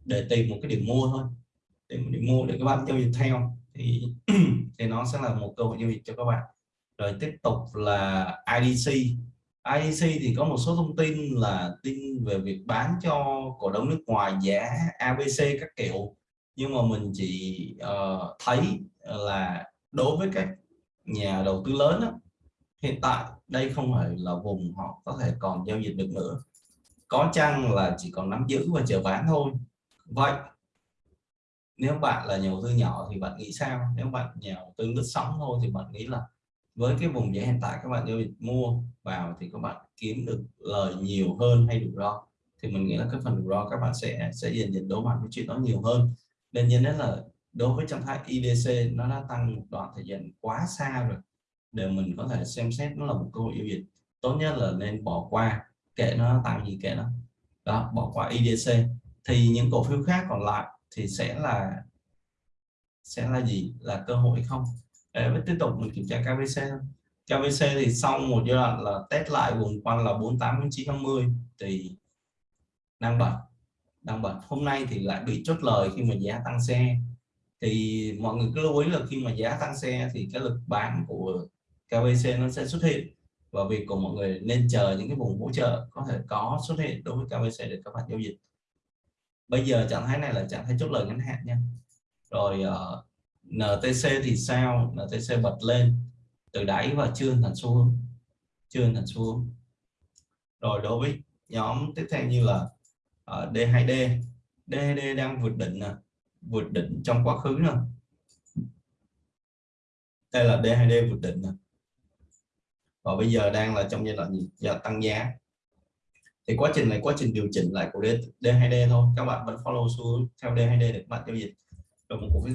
để tìm một cái điểm mua thôi. Tìm một điểm mua để các bạn giao dịch theo. Thì thì nó sẽ là một cơ hội giao dịch cho các bạn. Rồi tiếp tục là IDC IDC thì có một số thông tin là tin về việc bán cho cổ đông nước ngoài giá ABC các kiểu. Nhưng mà mình chỉ uh, thấy là đối với các nhà đầu tư lớn đó, hiện tại đây không phải là vùng họ có thể còn giao dịch được nữa. Có chăng là chỉ còn nắm giữ và chờ bán thôi. Vậy nếu bạn là nhà đầu tư nhỏ thì bạn nghĩ sao? Nếu bạn nhà đầu tư lướt sóng thôi thì bạn nghĩ là với cái vùng giá hiện tại các bạn giao dịch mua vào thì các bạn kiếm được lời nhiều hơn hay rủi ro thì mình nghĩ là cái phần rủi ro các bạn sẽ sẽ dần dần đối mặt với chuyện đó nhiều hơn. Nên nhân đến là đối với trạng thái IDC nó đã tăng một đoạn thời gian quá xa rồi. Để mình có thể xem xét nó là một cơ hội giao dịch tốt nhất là nên bỏ qua kệ nó tăng gì kệ nó. Đó, bỏ qua IDC thì những cổ phiếu khác còn lại thì sẽ là sẽ là gì? Là cơ hội không? Để tiếp tục mình kiểm tra KVC KVC thì sau một giai đoạn là test lại vùng quanh là 48 950 thì đang bật đang bật. Hôm nay thì lại bị chốt lời khi mà giá tăng xe. Thì mọi người cứ lưu ý là khi mà giá tăng xe thì cái lực bán của KVC nó sẽ xuất hiện. Và việc của mọi người nên chờ những cái vùng hỗ trợ có thể có xuất hiện đối với KVC để các bạn giao dịch. Bây giờ trạng thái này là trạng thái chốt lời ngắn hạn nha. Rồi uh, NTC thì sao? NTC bật lên. Từ đáy và chưa thành xu hướng chưa thành xu hướng rồi đối với nhóm tiếp theo như là uh, D2D D2D đang vượt đỉnh nè. Vượt đỉnh trong quá khứ nè. Đây là D2D vượt đỉnh nè. Và bây giờ đang là trong giai đoạn gì? Giờ tăng giá. Thì quá trình này quá trình điều chỉnh lại của D, D2D thôi. Các bạn vẫn follow xu hướng theo D2D để các bạn giao dịch. Rồi một cổ phiếu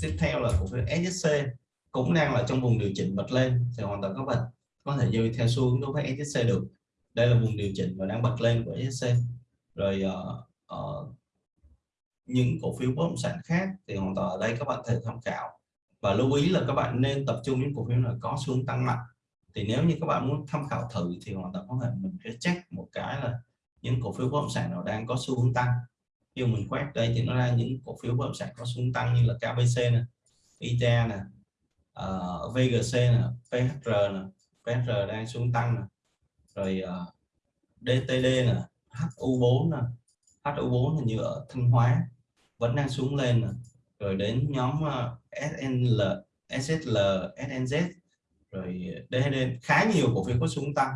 tiếp theo là cổ phiếu SSC cũng đang là trong vùng điều chỉnh bật lên thì hoàn toàn các bạn có thể dư theo xu hướng đối với SSC được. Đây là vùng điều chỉnh và đang bật lên của SSC rồi uh, uh, những cổ phiếu bất động sản khác thì hoàn toàn ở đây các bạn thể tham khảo. Và lưu ý là các bạn nên tập trung những cổ phiếu là có xu hướng tăng mạnh. Thì nếu như các bạn muốn tham khảo thử thì hoàn toàn có thể mình sẽ check một cái là những cổ phiếu bất động sản nào đang có xu hướng tăng khi mình quét đây thì nó ra những cổ phiếu bất động sản có xu tăng như là KBC này, ITA nè, uh, VGC nè, ờ, PHR nè, PHR đang xuống tăng nè, rồi ờ, uh, DTD nè, HU4 nè, HU4 là như ở Thanh Hóa vẫn đang xuống lên nè. rồi đến nhóm ờ, uh, SNL, SSL, SNZ rồi DHD khá nhiều cổ phiếu có xuống tăng.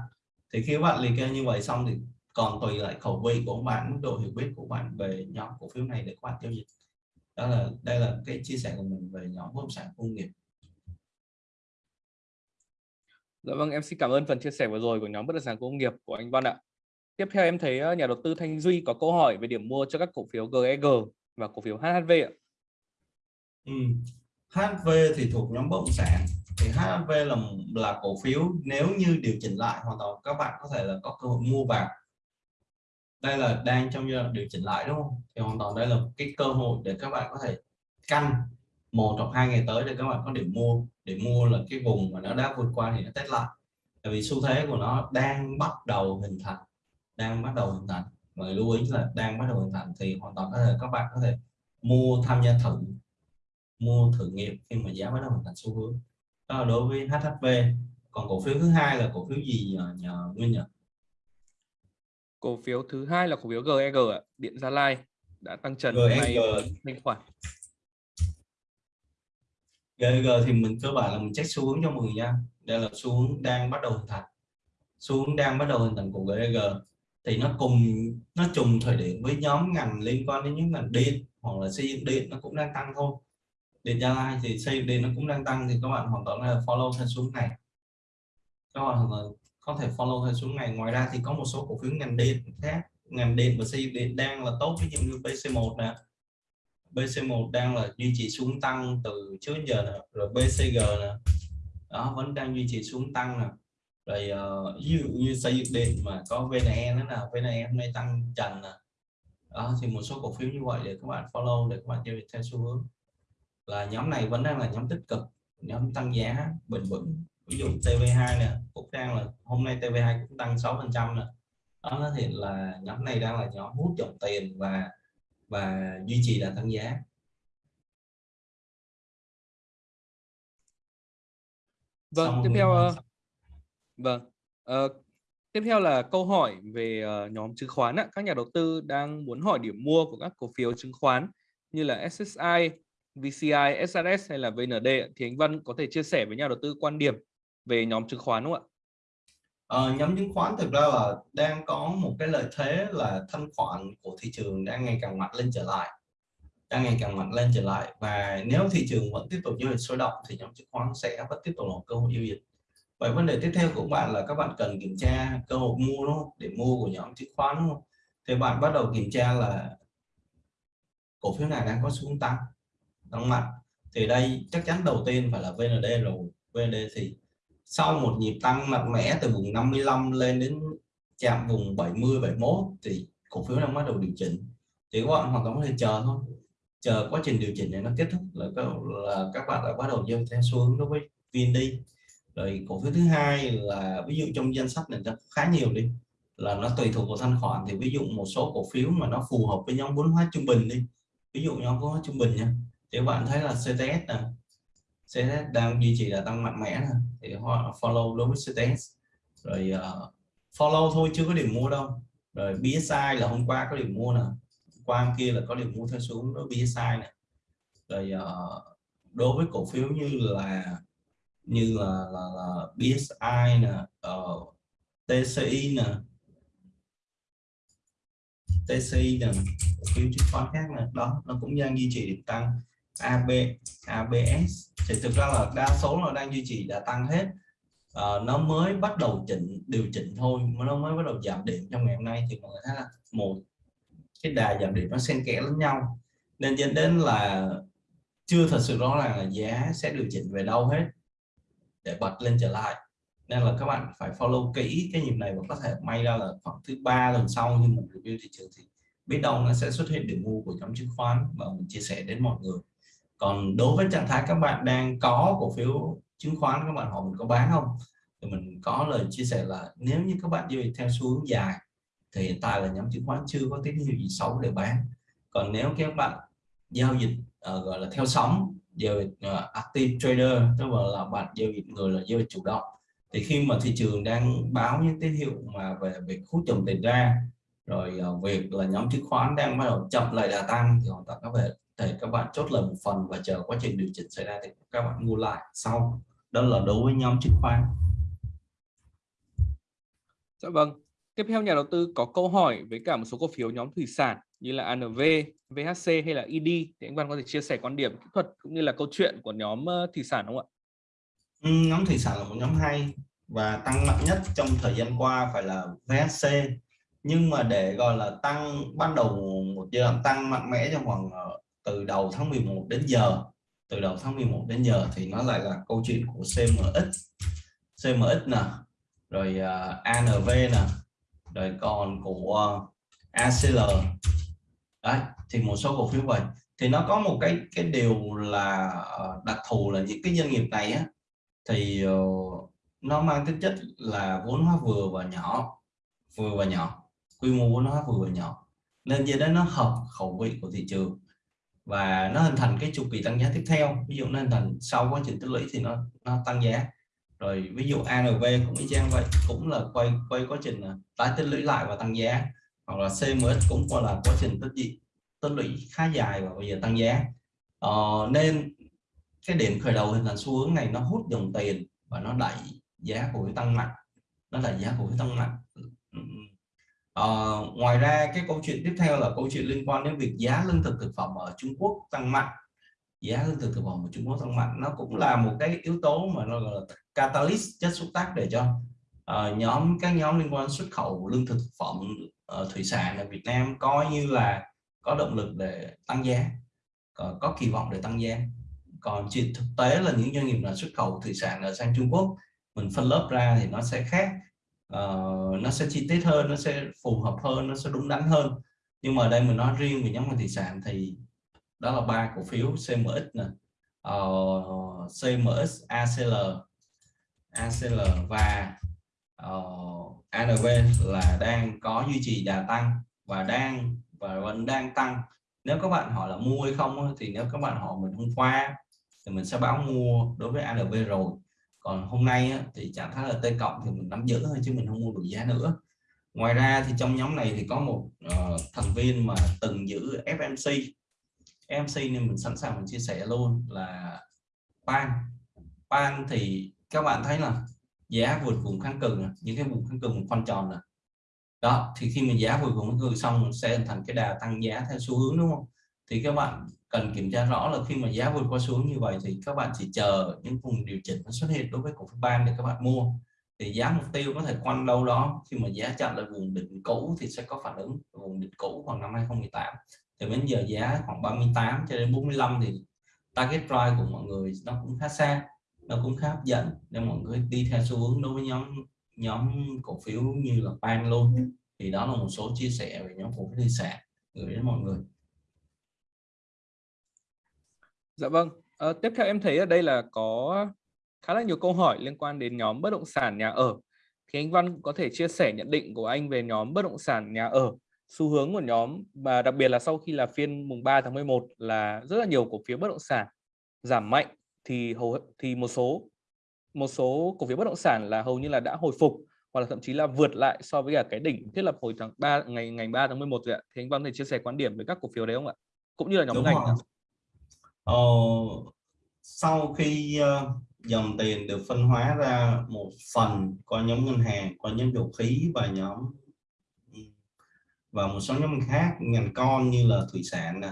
Thì khi các bạn liệt kê như vậy xong thì còn tùy lại khẩu vị của bạn mức độ hiểu biết của bạn về nhóm cổ phiếu này để các bạn giao dịch đó là đây là cái chia sẻ của mình về nhóm bất động sản công nghiệp Dạ vâng, em xin cảm ơn phần chia sẻ vừa rồi của nhóm bất động sản công nghiệp của anh Văn ạ. Tiếp theo em thấy ờ, nhà đầu tư Thanh Duy có câu hỏi về điểm mua cho các cổ phiếu GEG e và cổ phiếu HHV ạ. Ừ. HV thì thuộc nhóm bất động sản thì HV là là cổ phiếu nếu như điều chỉnh lại hoàn toàn các bạn có thể là có cơ hội mua vào đây là đang trong giai đoạn điều chỉnh lại đúng không? Thì hoàn toàn đây là cái cơ hội để các bạn có thể căn một hoặc hai ngày tới để các bạn có điểm mua. Để mua là cái vùng mà nó đã vượt qua thì nó test lại. Tại vì xu thế của nó đang bắt đầu hình thành đang bắt đầu hình thành. Và lưu ý là đang bắt đầu hình thành thì hoàn toàn có thể các bạn có thể mua tham gia thử mua thử nghiệm khi mà giá bắt đầu hình thành xu hướng. Đó là đối với HHV còn cổ phiếu thứ hai là cổ phiếu gì nhờ, nhờ Nguyên nhỉ cổ phiếu thứ hai là cổ phiếu GEG ạ. Điện Gia Lai đã tăng trần GEG. nay thanh khoản. GEG thì mình cơ bản là mình check xu hướng cho 10 nha. Đây là xu hướng đang bắt đầu hình thành. Xu hướng đang bắt đầu hình thành của GEG thì nó cùng nó trùng thời điểm với nhóm ngành liên quan đến những ngành điện hoặc là xây dựng điện nó cũng đang tăng thôi. Điện Gia Lai thì xây dựng điện nó cũng đang tăng thì các bạn hoàn toàn là follow theo xuống này. Các bạn có thể follow theo xuống này. Ngoài ra thì có một số cổ phiếu ngành điện khác. Ngành điện và xây dựng điện đang là tốt ví dụ như BC1 nè. BC1 đang là duy trì xuống tăng từ trước giờ nè. Rồi BCG nè. Đó vẫn đang duy trì xuống tăng nè. Rồi uh, ví dụ như xây dựng điện mà có VNE nữa nào VNE hôm nay tăng trần nè. Đó thì một số cổ phiếu như vậy để các bạn follow để các bạn giao dịch theo xu hướng. Là nhóm này vẫn đang là nhóm tích cực nhóm tăng giá bền vững ví dụ TV2 nè cũng đang là hôm nay TV2 cũng tăng 6 phần trăm nè. Đó thì là nhóm này đang là nhóm hút dòng tiền và và duy trì là tăng giá. Vâng tiếp theo uh, vâng uh, tiếp theo là câu hỏi về uh, nhóm chứng khoán ạ. các nhà đầu tư đang muốn hỏi điểm mua của các cổ phiếu chứng khoán như là SSI VCI, SRS hay là VND thì anh Văn có thể chia sẻ với nhà đầu tư quan điểm về nhóm chứng khoán đúng không ạ? À, nhóm chứng khoán thực ra là đang có một cái lợi thế là thanh khoản của thị trường đang ngày càng mạnh lên trở lại đang ngày càng mạnh lên trở lại. Và nếu thị trường vẫn tiếp tục giao dịch sôi động thì nhóm chứng khoán sẽ vẫn tiếp tục là cơ hội giao dịch. Vậy vấn đề tiếp theo của bạn là các bạn cần kiểm tra cơ hội mua đúng không? Để mua của nhóm chứng khoán đúng không? Thì bạn bắt đầu kiểm tra là cổ phiếu này đang có xu hướng tăng tăng mạnh. Thì đây chắc chắn đầu tiên phải là VND rồi. VND thì sau một nhịp tăng mạnh mẽ từ vùng 55 lên đến chạm vùng 70 71 thì cổ phiếu đang bắt đầu điều chỉnh. Thì các bạn hoàn toàn có thể chờ thôi. Chờ quá trình điều chỉnh này nó kết thúc là các, là các bạn đã bắt đầu dâng theo xu hướng đối với VND. Rồi cổ phiếu thứ hai là ví dụ trong danh sách này nó khá nhiều đi là nó tùy thuộc vào thanh khoản. Thì ví dụ một số cổ phiếu mà nó phù hợp với nhóm vốn hóa trung bình đi ví dụ nhóm vốn hóa trung bình nha. Thì bạn thấy là CTS nè CSS đang duy trì là tăng mạnh mẽ này thì họ follow đối với CTS rồi uh, follow thôi chưa có điểm mua đâu. Rồi BSI là hôm qua có điểm mua nè. Qua hôm kia là có điểm mua theo xuống đối với BSI này rồi uh, đối với cổ phiếu như là như là là, là BSI nè ờ, uh, TCI nè. TCI nè cổ phiếu chứng khoán khác nè. Đó nó cũng đang duy trì điểm tăng. AB ABS thì thực ra là đa số là đang duy trì đã tăng hết. À, nó mới bắt đầu chỉnh điều chỉnh thôi nó mới bắt đầu giảm điểm trong ngày hôm nay thì mọi người thấy là một cái đà giảm điểm nó xen kẽ lẫn nhau. Nên dẫn đến là chưa thật sự rõ ràng là giá sẽ điều chỉnh về đâu hết để bật lên trở lại. Nên là các bạn phải follow kỹ cái nhịp này và có thể may ra là khoảng thứ ba lần sau như mình review thị trường thì biết đâu nó sẽ xuất hiện điểm mua của nhóm chứng khoán và mình chia sẻ đến mọi người còn đối với trạng thái các bạn đang có cổ phiếu chứng khoán các bạn hỏi mình có bán không? Thì mình có lời chia sẻ là nếu như các bạn giao dịch theo xu hướng dài thì hiện tại là nhóm chứng khoán chưa có tín hiệu gì xấu để bán. Còn nếu các bạn giao dịch uh, gọi là theo sóng giao dịch uh, active trader tức là, là bạn giao dịch người là giao dịch chủ động thì khi mà thị trường đang báo những tín hiệu mà về việc hút chồng tiền ra rồi uh, việc là nhóm chứng khoán đang bắt đầu chậm lại đà tăng thì hoàn toàn có thể thì các bạn chốt lời một phần và chờ quá trình điều chỉnh xảy ra thì các bạn mua lại sau. Đó là đối với nhóm chứng khoán. Dạ vâng. Tiếp theo nhà đầu tư có câu hỏi với cả một số cổ phiếu nhóm thủy sản như là ANV, VHC hay là ED thì anh Văn có thể chia sẻ quan điểm kỹ thuật cũng như là câu chuyện của nhóm ờ, thủy sản không ạ? Ừ, nhóm thủy sản là một nhóm hay và tăng mạnh nhất trong thời gian qua phải là VHC nhưng mà để gọi là tăng ban đầu một giai đoạn tăng mạnh mẽ trong khoảng ờ, từ đầu tháng 11 đến giờ từ đầu tháng 11 đến giờ thì nó lại là câu chuyện của CMX CMX nè rồi à, uh, ANV nè rồi còn của à, uh, ACL đấy thì một số cổ phiếu vậy. Thì nó có một cái cái điều là à, đặc thù là những cái doanh nghiệp này á thì uh, nó mang tính chất là vốn hóa vừa và nhỏ vừa và nhỏ quy mô vốn hóa vừa và nhỏ. Nên như đó nó hợp khẩu vị của thị trường và nó hình thành cái chu kỳ tăng giá tiếp theo. Ví dụ nó hình thành sau quá trình tích lũy thì nó nó tăng giá. Rồi ví dụ ANV cũng y chang vậy cũng là quay quay quá trình à, tái tích lũy lại và tăng giá. Hoặc là CMS cũng qua là quá trình tích lũy tích lũy khá dài và bây giờ tăng giá. Ờ, nên cái điểm khởi đầu hình thành xu hướng này nó hút dòng tiền và nó đẩy giá của cái tăng mạnh. Nó đẩy giá của cái tăng mạnh. À, ngoài ra cái câu chuyện tiếp theo là câu chuyện liên quan đến việc giá lương thực thực phẩm ở Trung Quốc tăng mạnh. Giá lương thực thực phẩm ở Trung Quốc tăng mạnh nó cũng là một cái yếu tố mà nó gọi là catalyst chất xúc tác để cho uh, nhóm các nhóm liên quan xuất khẩu lương thực thực phẩm uh, thủy sản ở Việt Nam coi như là có động lực để tăng giá có, có kỳ vọng để tăng giá. Còn chuyện thực tế là những doanh nghiệp là xuất khẩu thủy sản ở sang Trung Quốc mình phân lớp ra thì nó sẽ khác uh, nó sẽ chi tiết hơn nó sẽ phù hợp hơn nó sẽ đúng đắn hơn. Nhưng mà đây mình nói riêng về nhóm ngành thủy sản thì đó là ba cổ phiếu CMX nè ờ, uh, CMX ACL ACL và ờ, uh, ANV là đang có duy trì đà tăng và đang và vẫn đang tăng. Nếu các bạn hỏi là mua hay không thì nếu các bạn hỏi mình hôm qua thì mình sẽ báo mua đối với ANV rồi còn hôm nay á thì trạng thái là T cộng thì mình nắm giữ thôi chứ mình không mua đủ giá nữa. Ngoài ra thì trong nhóm này thì có một uh, thành viên mà từng giữ FMC FMC nên mình sẵn sàng mình chia sẻ luôn là pan pan thì các bạn thấy là giá vượt vùng kháng cự những cái vùng kháng cự một con tròn này đó thì khi mình giá vượt vùng kháng cự xong sẽ hình thành cái đà tăng giá theo xu hướng đúng không? Thì các bạn cần kiểm tra rõ là khi mà giá vượt qua xuống như vậy thì các bạn chỉ chờ những vùng điều chỉnh nó xuất hiện đối với cổ phiếu ban để các bạn mua. Thì giá mục tiêu có thể quanh đâu đó, khi mà giá chặn lại vùng đỉnh cũ thì sẽ có phản ứng vùng đỉnh cũ khoảng năm 2018 thì đến giờ giá khoảng 38 cho đến 45 thì target price của mọi người nó cũng khá xa, nó cũng khá hấp dẫn nên mọi người đi theo xu hướng đối với nhóm nhóm cổ phiếu như là pan luôn thì đó là một số chia sẻ về nhóm cổ phiếu thị sản gửi đến mọi người. Dạ vâng. À, tiếp theo em thấy ở đây là có khá là nhiều câu hỏi liên quan đến nhóm bất động sản nhà ở. Thì anh Văn có thể chia sẻ nhận định của anh về nhóm bất động sản nhà ở, xu hướng của nhóm và đặc biệt là sau khi là phiên mùng 3 tháng 11 là rất là nhiều cổ phiếu bất động sản giảm mạnh thì hầu thì một số một số cổ phiếu bất động sản là hầu như là đã hồi phục hoặc là thậm chí là vượt lại so với cả cái đỉnh thiết lập hồi tháng 3 ngày ngày 3 tháng 11 rồi ạ. Thì anh Văn có thể chia sẻ quan điểm về các cổ phiếu đấy không ạ? Cũng như là nhóm Đúng ngành. Ờ, sau khi uh, dòng tiền được phân hóa ra một phần qua nhóm ngân hàng, qua nhóm dầu khí và nhóm ừ, và một số nhóm khác ngành con như là thủy sản nè,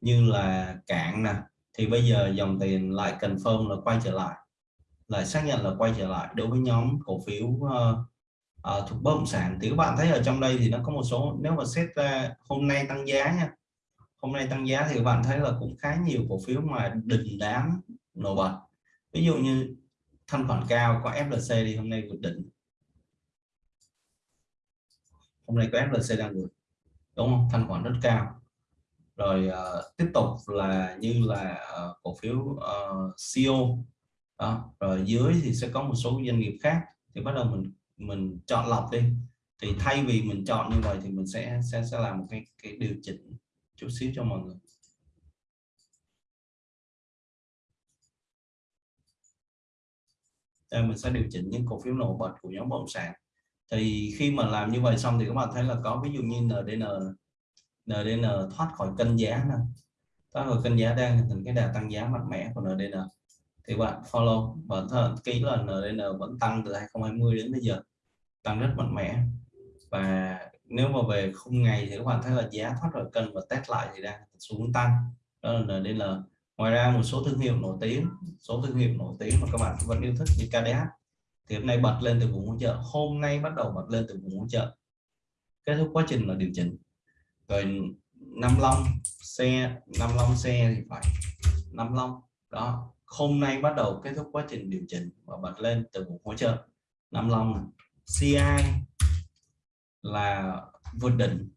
như là cảng nè thì bây giờ dòng tiền lại cần phơm là quay trở lại lại xác nhận là quay trở lại đối với nhóm cổ phiếu uh, uh, thuộc bất động sản. Thì các bạn thấy ở trong đây thì nó có một số nếu mà xét ra hôm nay tăng giá nha hôm nay tăng giá thì các bạn thấy là cũng khá nhiều cổ phiếu mà đình đám nổi bật. Ví dụ như thanh khoản cao có FLC đi hôm nay vượt đỉnh. Hôm nay có FLC đang vượt đúng không? Thanh khoản rất cao. Rồi uh, tiếp tục là như là uh, cổ phiếu ờ, uh, CO đó. rồi dưới thì sẽ có một số doanh nghiệp khác thì bắt đầu mình mình chọn lọc đi. Thì thay vì mình chọn như vậy thì mình sẽ sẽ sẽ làm một cái cái điều chỉnh chút xíu cho mọi người. Đây, mình sẽ điều chỉnh những cổ phiếu nổi bật của nhóm bất động sản. Thì khi mà làm như vậy xong thì các bạn thấy là có ví dụ như NDN NDN thoát khỏi cân giá nè. Thoát khỏi cân giá đang hình thành cái đà tăng giá mạnh mẽ của NDN thì bạn follow và ký là NDN vẫn tăng từ 2020 đến bây giờ. Tăng rất mạnh mẽ. Và nếu mà về khung ngày thì các bạn thấy là giá thoát khỏi cân và test lại thì đang xuống tăng. Đó là NDN ngoài ra một số thương hiệu nổi tiếng, số thương hiệu nổi tiếng mà các bạn vẫn yêu thích như KDH thì hôm nay bật lên từ vùng hỗ trợ, hôm nay bắt đầu bật lên từ vùng hỗ trợ. Kết thúc quá trình là điều chỉnh. Rồi năm long xe, năm long xe thì phải, năm long đó, hôm nay bắt đầu kết thúc quá trình điều chỉnh và bật lên từ vùng hỗ trợ. Năm long CI là vượt đỉnh.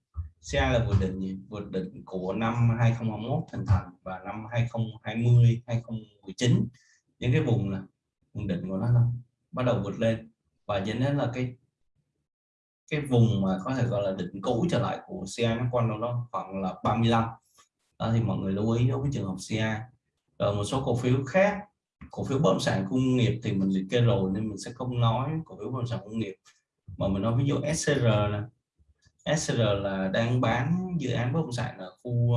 CA là vượt đỉnh gì? vượt đỉnh của năm 2021 thành thành và năm 2020 2019 những cái vùng là vùng đỉnh của nó là bắt đầu vượt lên. Và dẫn đến là cái cái vùng mà có thể gọi là đỉnh cũ trở lại của CA nó quanh đâu đó khoảng là 35 đó thì mọi người lưu ý đối với trường hợp CA, rồi một số cổ phiếu khác cổ phiếu bất động sản công nghiệp thì mình liệt kê rồi nên mình sẽ không nói cổ phiếu bất động sản công nghiệp mà mình nói ví dụ SCR là SCR là đang bán dự án bất động sản ở khu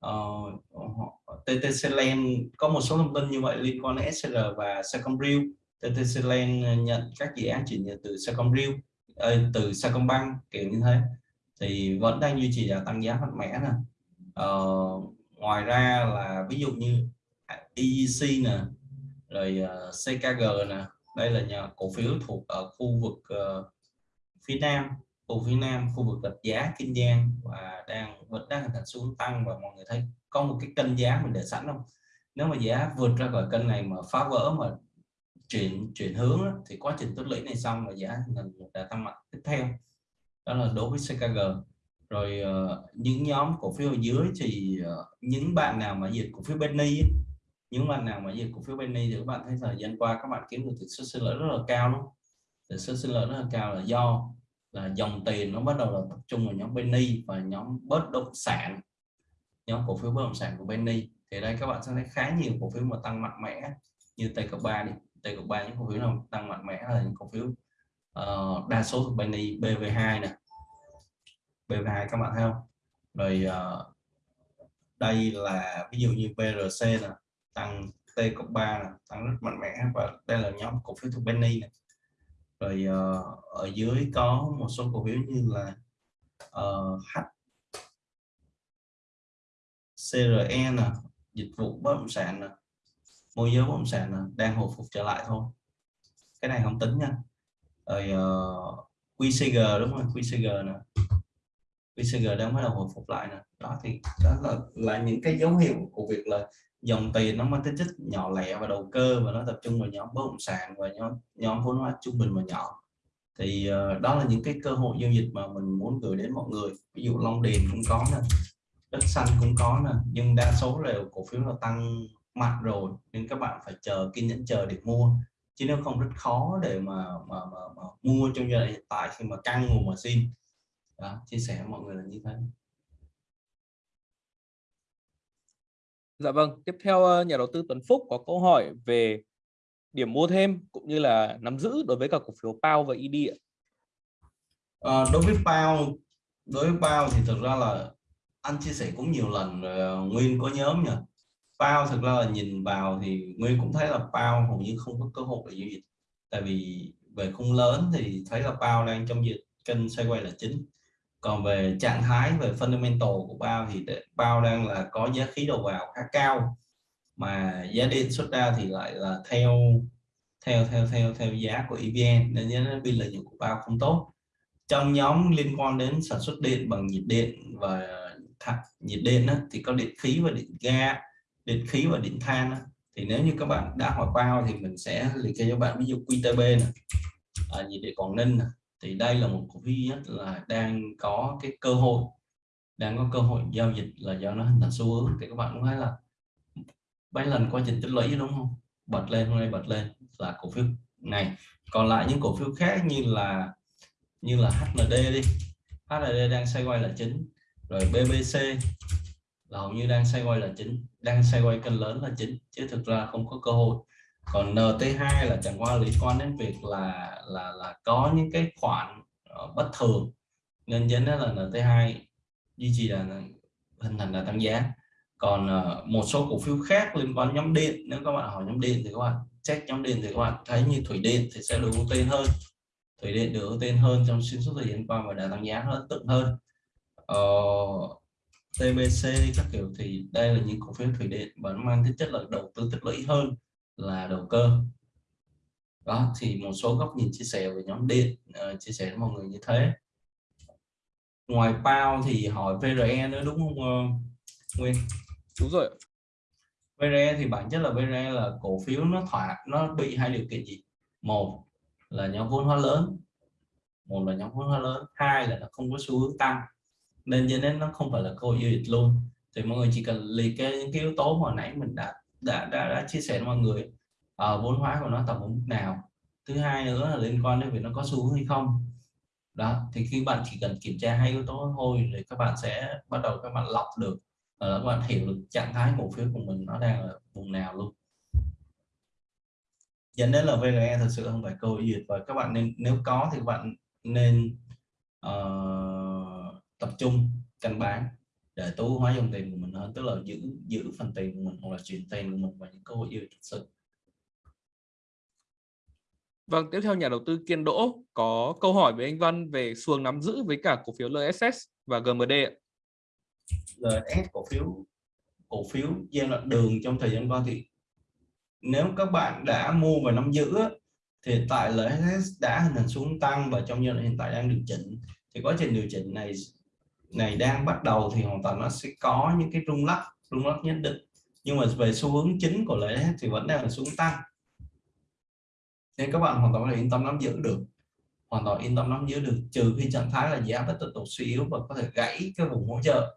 ờ, uh, TTC Land có một số thông tin như vậy liên quan đến SCR và Secondview TTC Land nhận các dự án chuyển nhượng từ Secondview ờ, từ Sacombank kiểu như thế. Thì vẫn đang duy trì là tăng giá mạnh mẽ nè. Uh, ngoài ra là ví dụ như EEC nè rồi uh, CKG nè đây là nhà cổ phiếu thuộc ở khu vực uh, phía Nam khu phía Nam khu vực gạch giá Kiên Giang và đang vẫn đang hình thành xuống tăng và mọi người thấy có một cái kênh giá mình để sẵn không? Nếu mà giá vượt ra khỏi kênh này mà phá vỡ mà chuyển chuyển hướng đó, thì quá trình tích lũy này xong và giá thành đã tăng mạnh tiếp theo. Đó là đối với CKG rồi uh, những nhóm cổ phiếu ở dưới thì uh, những bạn nào mà dịch cổ phiếu Benny những bạn nào mà dịch cổ phiếu penny thì các bạn thấy thời gian qua các bạn kiếm được tỷ suất sinh lợi rất là cao luôn tỷ suất sinh lợi rất là cao là do là dòng tiền nó bắt đầu là tập trung vào nhóm penny và nhóm bất động sản nhóm cổ phiếu bất động sản của penny thì đây các bạn sẽ thấy khá nhiều cổ phiếu mà tăng mạnh mẽ như T3 đi. T cộng 3 những cổ phiếu nào tăng mạnh mẽ là những cổ phiếu uh, đa số thuộc penny BV2 nè. BV2 các bạn thấy không? Rồi uh, đây là ví dụ như PRC nè tăng T cộng 3 này tăng rất mạnh mẽ và đây là nhóm cổ phiếu thuộc Benny này. rồi uh, ở dưới có một số cổ phiếu như là uh, H CRE nè dịch vụ bất động sản nè môi giới bất động sản nè đang hồi phục trở lại thôi. Cái này không tính nha. Rồi ờ, uh, QCG đúng không? QCG nè. QCG đang bắt đầu hồi phục lại nè. Đó thì đó là là những cái dấu hiệu của việc là dòng tiền nó mang tính chất nhỏ lẻ và đầu cơ và nó tập trung vào nhóm bất động sản và nhóm nhóm vốn hóa trung bình và nhỏ. Thì uh, đó là những cái cơ hội giao dịch mà mình muốn gửi đến mọi người. Ví dụ Long Điền cũng có nè đất xanh cũng có nè nhưng đa số đều cổ phiếu là tăng mạnh rồi nên các bạn phải chờ kiên nhẫn chờ để mua. Chứ nếu không rất khó để mà mà, mà, mà mua trong giai đoạn hiện tại khi mà căng nguồn mà xin. Đó, chia sẻ với mọi người là như thế. Dạ vâng, tiếp theo ờ, nhà đầu tư Tuấn Phúc có câu hỏi về điểm mua thêm cũng như là nắm giữ đối với cả cổ phiếu PAO và ED ạ. À, đối với PAO, đối với PAO thì thực ra là anh chia sẻ cũng nhiều lần ờ, Nguyên có nhóm nhỉ? Pao thực ra là nhìn vào thì nguyên cũng thấy là Pao hầu như không có cơ hội để giao dịch. Tại vì về khung lớn thì thấy là Pao đang trong dịch kênh xoay quay là chính còn về trạng thái về fundamental của bao thì bao đang là có giá khí đầu vào khá cao mà giá điện xuất ra thì lại là theo theo theo theo theo giá của EVN nên nhớ biên lợi nhuận của bao không tốt trong nhóm liên quan đến sản xuất điện bằng nhiệt điện và nhiệt điện đó, thì có điện khí và điện ga điện khí và điện than đó. thì nếu như các bạn đã hỏi bao thì mình sẽ liệt kê cho bạn ví dụ QTB này à, nhiệt điện Quảng Ninh này thì đây là một cổ phiếu là đang có cái cơ hội, đang có cơ hội giao dịch là do nó hình thành xu hướng. Thì các bạn cũng thấy là mấy lần quá trình tích lũy đúng không? Bật lên, hôm nay bật lên là cổ phiếu này. Còn lại những cổ phiếu khác như là như là HND đi. HND đang xoay quay là chính. Rồi BBC là hầu như đang xoay quay là chính. Đang xoay quay cân lớn là chính, chứ thực ra không có cơ hội còn NT2 là chẳng qua liên quan đến việc là là là có những cái khoản ờ, bất thường. Nên dẫn đến là NT2 duy trì là hình thành là tăng giá. Còn ờ, một số cổ phiếu khác liên quan nhóm điện nếu các bạn hỏi nhóm điện thì các bạn check nhóm điện thì các bạn thấy như thủy điện thì sẽ được ưu tiên hơn. Thủy điện được ưu tiên hơn trong xuyên suốt thời gian qua và đã tăng giá hơn tượng hơn. Ờ, TBC các kiểu thì đây là những cổ phiếu thủy điện vẫn mang tính chất là đầu tư tích lũy hơn là đầu cơ. Đó thì một số góc nhìn chia sẻ về nhóm điện uh, chia sẻ với mọi người như thế. Ngoài PAO thì hỏi VRE nữa đúng không uh, Nguyên? Đúng rồi VRE thì bản chất là VRE là cổ phiếu nó thỏa nó bị hai điều kiện gì? Một là nhóm vốn hóa lớn một là nhóm vốn hóa lớn hai là nó không có xu hướng tăng. Nên dẫn đến nó không phải là cơ hội giao dịch luôn. Thì mọi người chỉ cần liệt kê những cái yếu tố mà nãy mình đã đã đã, đã chia sẻ với mọi người. Ở uh, vốn hóa của nó tầm mức nào. Thứ hai nữa là liên quan đến việc nó có xu hướng hay không. Đó thì khi bạn chỉ cần kiểm tra hai yếu tố thôi thì các bạn sẽ bắt đầu các bạn lọc được uh, các bạn hiểu được trạng thái cổ phiếu của mình nó đang ở vùng nào luôn. Dẫn đến là VGE thật sự không phải câu duyệt và các bạn nên nếu có thì các bạn nên uh, tập trung canh bán để tối hóa dòng tiền của mình hơn tức là giữ giữ phần tiền của mình hoặc là chuyển tiền của mình vào những cơ hội duyệt thật sự Vâng, tiếp theo nhà đầu tư Kiên Đỗ có câu hỏi với anh Văn về xuồng nắm giữ với cả cổ phiếu LSS và GMD ạ. LSS cổ phiếu cổ phiếu giai đoạn đường trong thời gian qua thì nếu các bạn đã mua và nắm giữ thì tại LSS đã hình thành xuống tăng và trong giai đoạn hiện tại đang điều chỉnh thì quá trình điều chỉnh này này đang bắt đầu thì hoàn toàn nó sẽ có những cái rung lắc rung lắc nhất định. Nhưng mà về xu hướng chính của lợi thì vẫn đang là xuống tăng. Nên các bạn hoàn toàn có thể yên tâm nắm giữ được. Hoàn toàn yên tâm nắm giữ được, trừ khi trạng thái là giá vẫn tiếp tục suy yếu và có thể gãy cái vùng hỗ trợ.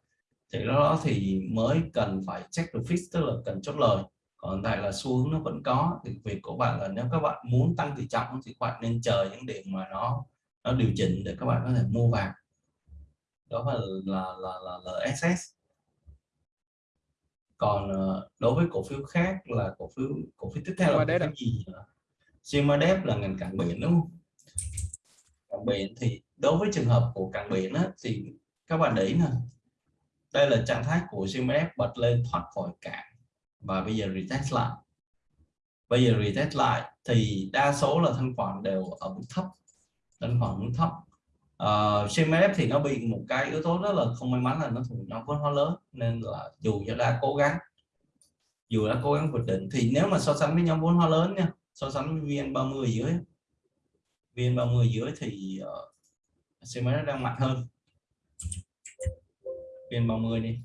Thì đó thì mới cần phải check the fix, tức là cần chốt lời. Còn tại là xu hướng nó vẫn có, thì việc của bạn là nếu các bạn muốn tăng tỷ trọng thì các bạn nên chờ những điểm mà nó nó điều chỉnh để các bạn có thể mua vào đó là là là là, là LSS còn ờ, đối với cổ phiếu khác là cổ phiếu cổ phiếu tiếp theo là cổ phiếu gì Simadep là ngành cảng biển đúng không? Cảng biển thì đối với trường hợp của cảng biển á, thì các bạn để ý nè. Đây là trạng thái của Simadep bật lên thoát khỏi cảng và bây giờ retest lại. Bây giờ retest lại thì đa số là thanh khoản đều ở mức thấp. Thanh khoản mức thấp Ờ, uh, CMF thì nó bị một cái yếu tố rất là không may mắn là nó thuộc nhóm vốn hóa lớn nên là dù cho đã cố gắng dù đã cố gắng vượt đỉnh thì nếu mà so sánh với nhóm vốn hóa lớn nha so sánh với VN30 dưới VN30 dưới thì ờ, uh, CMF đang mạnh hơn. VN30 đi.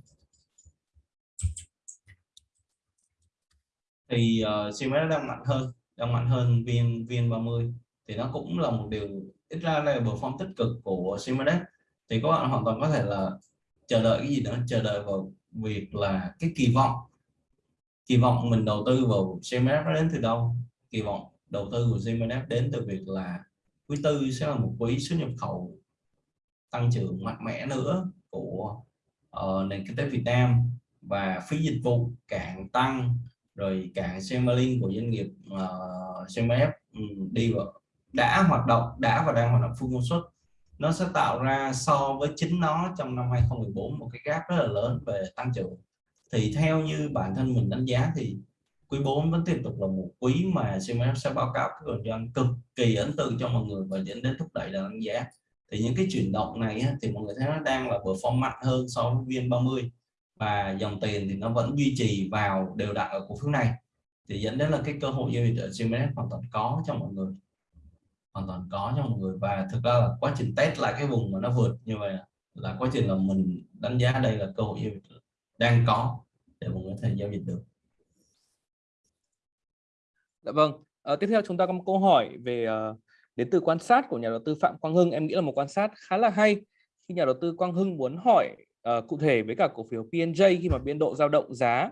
Thì uh, ờ, CMS đang mạnh hơn đang mạnh hơn VN VN30 thì nó cũng là một điều ít ra là perform tích cực của Simonet thì các bạn hoàn toàn có thể là chờ đợi cái gì nữa chờ đợi vào việc là cái kỳ vọng. Kỳ vọng mình đầu tư vào Simonet nó đến từ đâu? Kỳ vọng đầu tư của Simonet đến từ việc là quý tư sẽ là một quý xuất nhập khẩu tăng trưởng mạnh mẽ nữa của uh, nền kinh tế Việt Nam và phí dịch vụ càng tăng rồi càng Semalink của doanh nghiệp uh, CMF um, đi vào đã hoạt động, đã và đang hoạt động full công suất. Nó sẽ tạo ra so với chính nó trong năm 2014 một cái gap rất là lớn về tăng trưởng. Thì theo như bản thân mình đánh giá thì quý 4 vẫn tiếp tục là một quý mà CMF sẽ báo cáo cái doanh cực kỳ ấn tượng cho mọi người và dẫn đến thúc đẩy là đánh giá. Thì những cái chuyển động này thì mọi người thấy nó đang là perform mạnh hơn so với VN30 và dòng tiền thì nó vẫn duy trì vào đều đặn ở cổ phiếu này. Thì dẫn đến là cái cơ hội giao dịch ở CMF hoàn toàn có cho mọi người hoàn toàn có cho mọi người và thực ra là quá trình test lại cái vùng mà nó vượt như vậy là quá trình là mình đánh giá đây là cơ hội giao dịch đang có để mọi người có thể giao dịch được Dạ vâng. À, tiếp theo chúng ta có một câu hỏi về uh, đến từ quan sát của nhà đầu tư Phạm Quang Hưng. Em nghĩ là một quan sát khá là hay khi nhà đầu tư Quang Hưng muốn hỏi uh, cụ thể với cả cổ phiếu PNJ khi mà biên độ dao động giá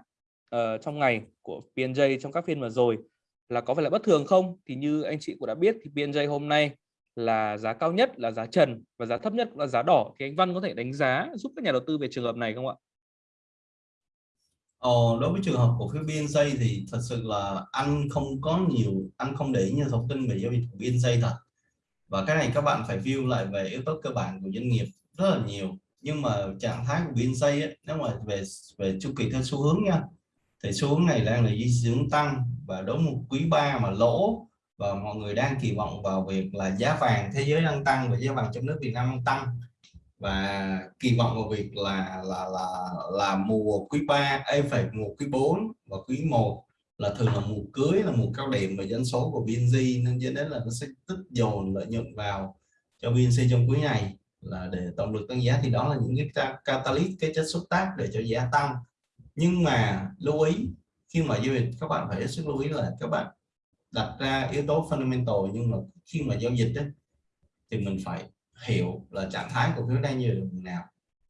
uh, trong ngày của PNJ trong các phiên vừa rồi là có phải là bất thường không? Thì như anh chị cũng đã biết thì PNJ hôm nay là giá cao nhất là giá trần và giá thấp nhất là giá đỏ thì anh Văn có thể đánh giá giúp các nhà đầu tư về trường hợp này không ạ? Ờ, đối với trường hợp cổ phiếu BNJ thì thật sự là anh không có nhiều anh không để ý nhiều thông tin về giao dịch của BNJ thật và cái này các bạn phải view lại về yếu tố cơ bản của doanh nghiệp rất là nhiều nhưng mà trạng thái của BNJ ấy, nếu mà về về chu kỳ theo xu hướng nha thì xu hướng này đang là di hướng tăng và đối một quý 3 mà lỗ và mọi người đang kỳ vọng vào việc là giá vàng thế giới đang tăng và giá vàng trong nước Việt Nam đang tăng. Và kỳ vọng vào việc là là là là mùa quý 3 em phải mùa quý 4 và quý 1 là thường là mùa cưới, là mùa cao điểm về dân số của BNG nên dẫn đến là nó sẽ tích dồn lợi nhuận vào cho BNC trong quý này là để tổng lực tăng giá. Thì đó là những cái catalyst, cái chất xúc tác để cho giá tăng nhưng mà lưu ý khi mà giao dịch các bạn phải hết sức lưu ý là các bạn đặt ra yếu tố fundamental nhưng mà khi mà giao dịch ấy, thì mình phải hiểu là trạng thái cổ phiếu đang như vùng nào.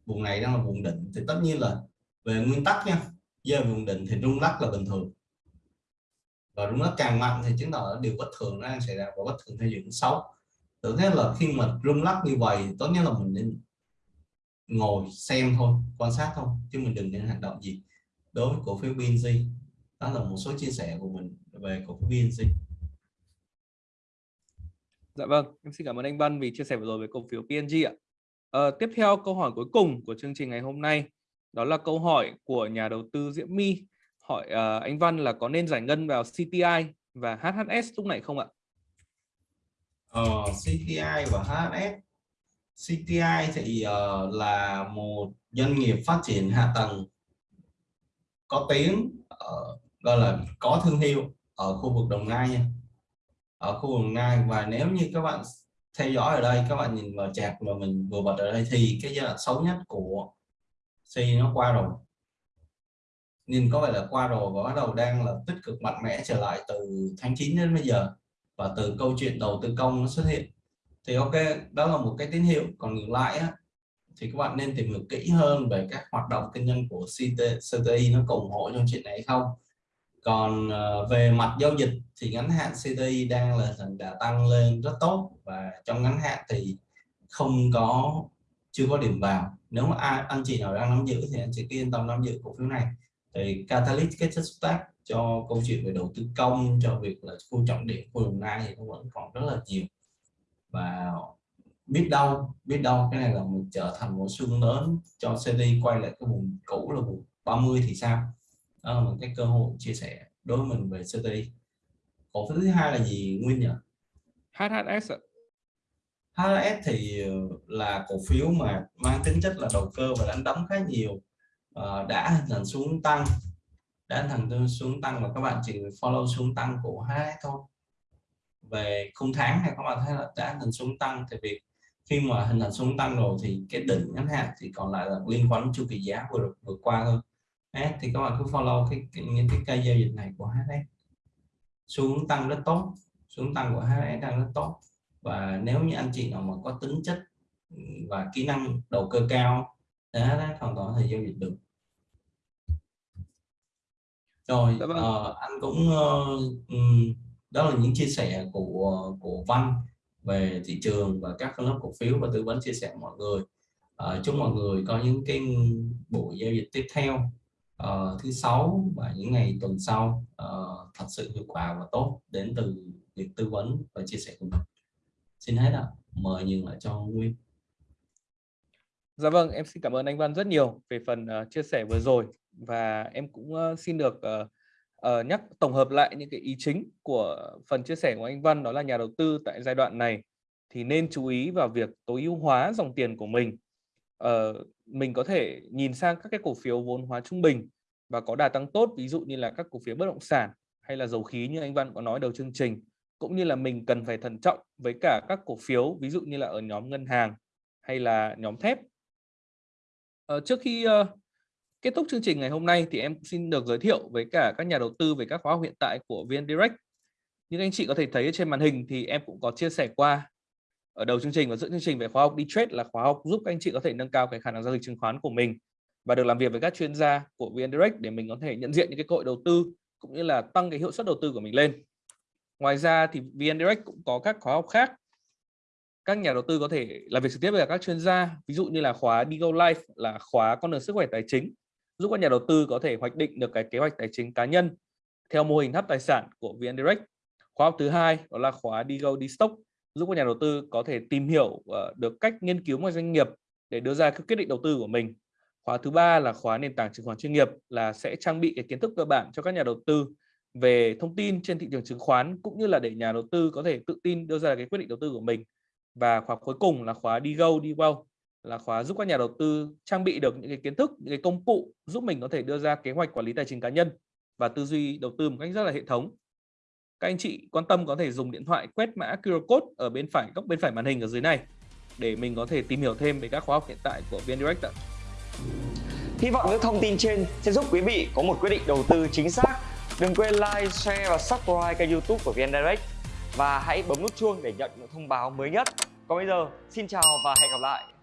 Vùng này đang là vùng định thì tất nhiên là về nguyên tắc nha giờ vùng định thì rung lắc là bình thường. Và rung lắc càng mạnh thì chứng tỏ điều bất thường đang xảy ra và bất thường theo diễn xấu. Tự thế là khi mà rung lắc như vậy tốt nhất là mình nên ngồi xem thôi quan sát thôi chứ mình đừng nên hành động gì đối với cổ phiếu BNG đó là một số chia sẻ của mình về cổ phiếu BNG Dạ vâng, em xin cảm ơn anh Văn vì chia sẻ vừa rồi với cổ phiếu PNG ạ. À, tiếp theo câu hỏi cuối cùng của chương trình ngày hôm nay đó là câu hỏi của nhà đầu tư Diễm My hỏi uh, anh Văn là có nên giải ngân vào CTI và HHS lúc này không ạ? Ờ, CTI và HHS CTI thì uh, là một doanh nghiệp phát triển hạ tầng có tiếng uh, gọi là có thương hiệu ở khu vực Đồng Nai nha. Ở khu vực Nai và nếu như các bạn theo dõi ở đây các bạn nhìn vào chạc mà mình vừa bật ở đây thì cái giai đoạn xấu nhất của C nó qua rồi. Nhìn có vẻ là qua rồi và bắt đầu đang là tích cực mạnh mẽ trở lại từ tháng 9 đến bây giờ và từ câu chuyện đầu tư công nó xuất hiện. Thì ok đó là một cái tín hiệu. Còn ngược lại á, thì các bạn nên tìm hiểu kỹ hơn về các hoạt động kinh doanh của CT, CTI nó ủng hộ trong chuyện này không. Còn ờ, về mặt giao dịch thì ngắn hạn CTI đang là đã tăng lên rất tốt và trong ngắn hạn thì không có chưa có điểm vào. Nếu mà ai, anh chị nào đang nắm giữ thì anh chị yên tâm nắm giữ cổ phiếu này. Thì catalyst cái chất xúc tác cho câu chuyện về đầu tư công cho việc là khu trọng điểm khu đồng nai thì nó vẫn còn rất là nhiều. Và biết đâu biết đâu cái này là một trở thành một xương lớn cho CD quay lại cái vùng cũ là vùng 30 thì sao? Đó là một cái cơ hội chia sẻ đối với mình về CTI cổ phiếu thứ hai là gì Nguyên nhỉ? HHS HHS thì ờ, là cổ phiếu mà mang tính chất là đầu cơ và đánh đóng khá nhiều. Uh, đã hình thành xuống tăng đã hình thành xuống tăng và các bạn chỉ follow xuống tăng của HHS thôi. Về khung tháng này các bạn thấy là đã hình xuống tăng thì việc khi mà hình thành xuống tăng rồi thì cái đỉnh ngắn hạn thì còn lại là liên quan đến chu kỳ giá vừa vừa qua thôi. H thì các bạn cứ follow cái, cái những cái cây giao dịch này của HS xuống tăng rất tốt xuống tăng của HS đang rất tốt. Và nếu như anh chị nào mà có tính chất và kỹ năng đầu cơ cao thì HS hoàn toàn thể giao dịch được. Rồi uh, anh cũng uh, đó là những chia sẻ của của Văn về thị trường và các phân lớp cổ phiếu và tư vấn chia sẻ mọi người. À, chúc mọi người có những cái buổi giao dịch tiếp theo uh, thứ sáu và những ngày tuần sau uh, thật sự hiệu quả và tốt đến từ việc tư vấn và chia sẻ của mình. Xin hết ạ. Mời nhường lại cho Nguyên. Dạ vâng em xin cảm ơn anh Văn rất nhiều về phần uh, chia sẻ vừa rồi và em cũng uh, xin được uh, uh, nhắc tổng hợp lại những cái ý chính của phần chia sẻ của anh Văn đó là nhà đầu tư tại giai đoạn này thì nên chú ý vào việc tối ưu hóa dòng tiền của mình uh, mình có thể nhìn sang các cái cổ phiếu vốn hóa trung bình và có đà tăng tốt ví dụ như là các cổ phiếu bất động sản hay là dầu khí như anh Văn có nói đầu chương trình cũng như là mình cần phải thận trọng với cả các cổ phiếu ví dụ như là ở nhóm ngân hàng hay là nhóm thép. Uh, trước khi uh, kết thúc chương trình ngày hôm nay thì em xin được giới thiệu với cả các nhà đầu tư về các khóa học hiện tại của VN Direct. Như anh chị có thể thấy trên màn hình thì em cũng có chia sẻ qua ở đầu chương trình và giữa chương trình về khóa học đi trade là khóa học giúp các anh chị có thể nâng cao cái khả năng giao dịch chứng khoán của mình và được làm việc với các chuyên gia của VN Direct để mình có thể nhận diện những cái cơ hội đầu tư cũng như là tăng cái hiệu suất đầu tư của mình lên. Ngoài ra thì VN Direct cũng có các khóa học khác. Các nhà đầu tư có thể làm việc trực tiếp với các chuyên gia, ví dụ như là khóa Digo Life là khóa con đường sức khỏe tài chính, giúp các nhà đầu tư có thể hoạch định được cái kế hoạch tài chính cá nhân theo mô hình tháp tài sản của VN Direct. Khóa học thứ hai đó là khóa Digo Stock, giúp các nhà đầu tư có thể tìm hiểu ờ, được cách nghiên cứu một doanh nghiệp để đưa ra các quyết định đầu tư của mình. Khóa thứ ba là khóa nền tảng chứng khoán chuyên nghiệp là sẽ trang bị cái kiến thức cơ bản cho các nhà đầu tư về thông tin trên thị trường chứng khoán cũng như là để nhà đầu tư có thể tự tin đưa ra cái quyết định đầu tư của mình. Và khóa cuối cùng là khóa đi go đi well là khóa giúp các nhà đầu tư trang bị được những cái kiến thức, những cái công cụ giúp mình có thể đưa ra kế hoạch quản lý tài chính cá nhân và tư duy đầu tư một cách rất là hệ thống. Các anh chị quan tâm có thể dùng điện thoại quét mã QR code ở bên phải góc bên phải màn hình ở dưới này để mình có thể tìm hiểu thêm về các khóa học hiện tại của VN Direct ạ. Hy vọng những thông tin trên sẽ giúp quý vị có một quyết định đầu tư chính xác. Đừng quên like, share và subscribe kênh YouTube của VN Direct và hãy bấm nút chuông để nhận những thông báo mới nhất. Còn bây giờ, xin chào và hẹn gặp lại.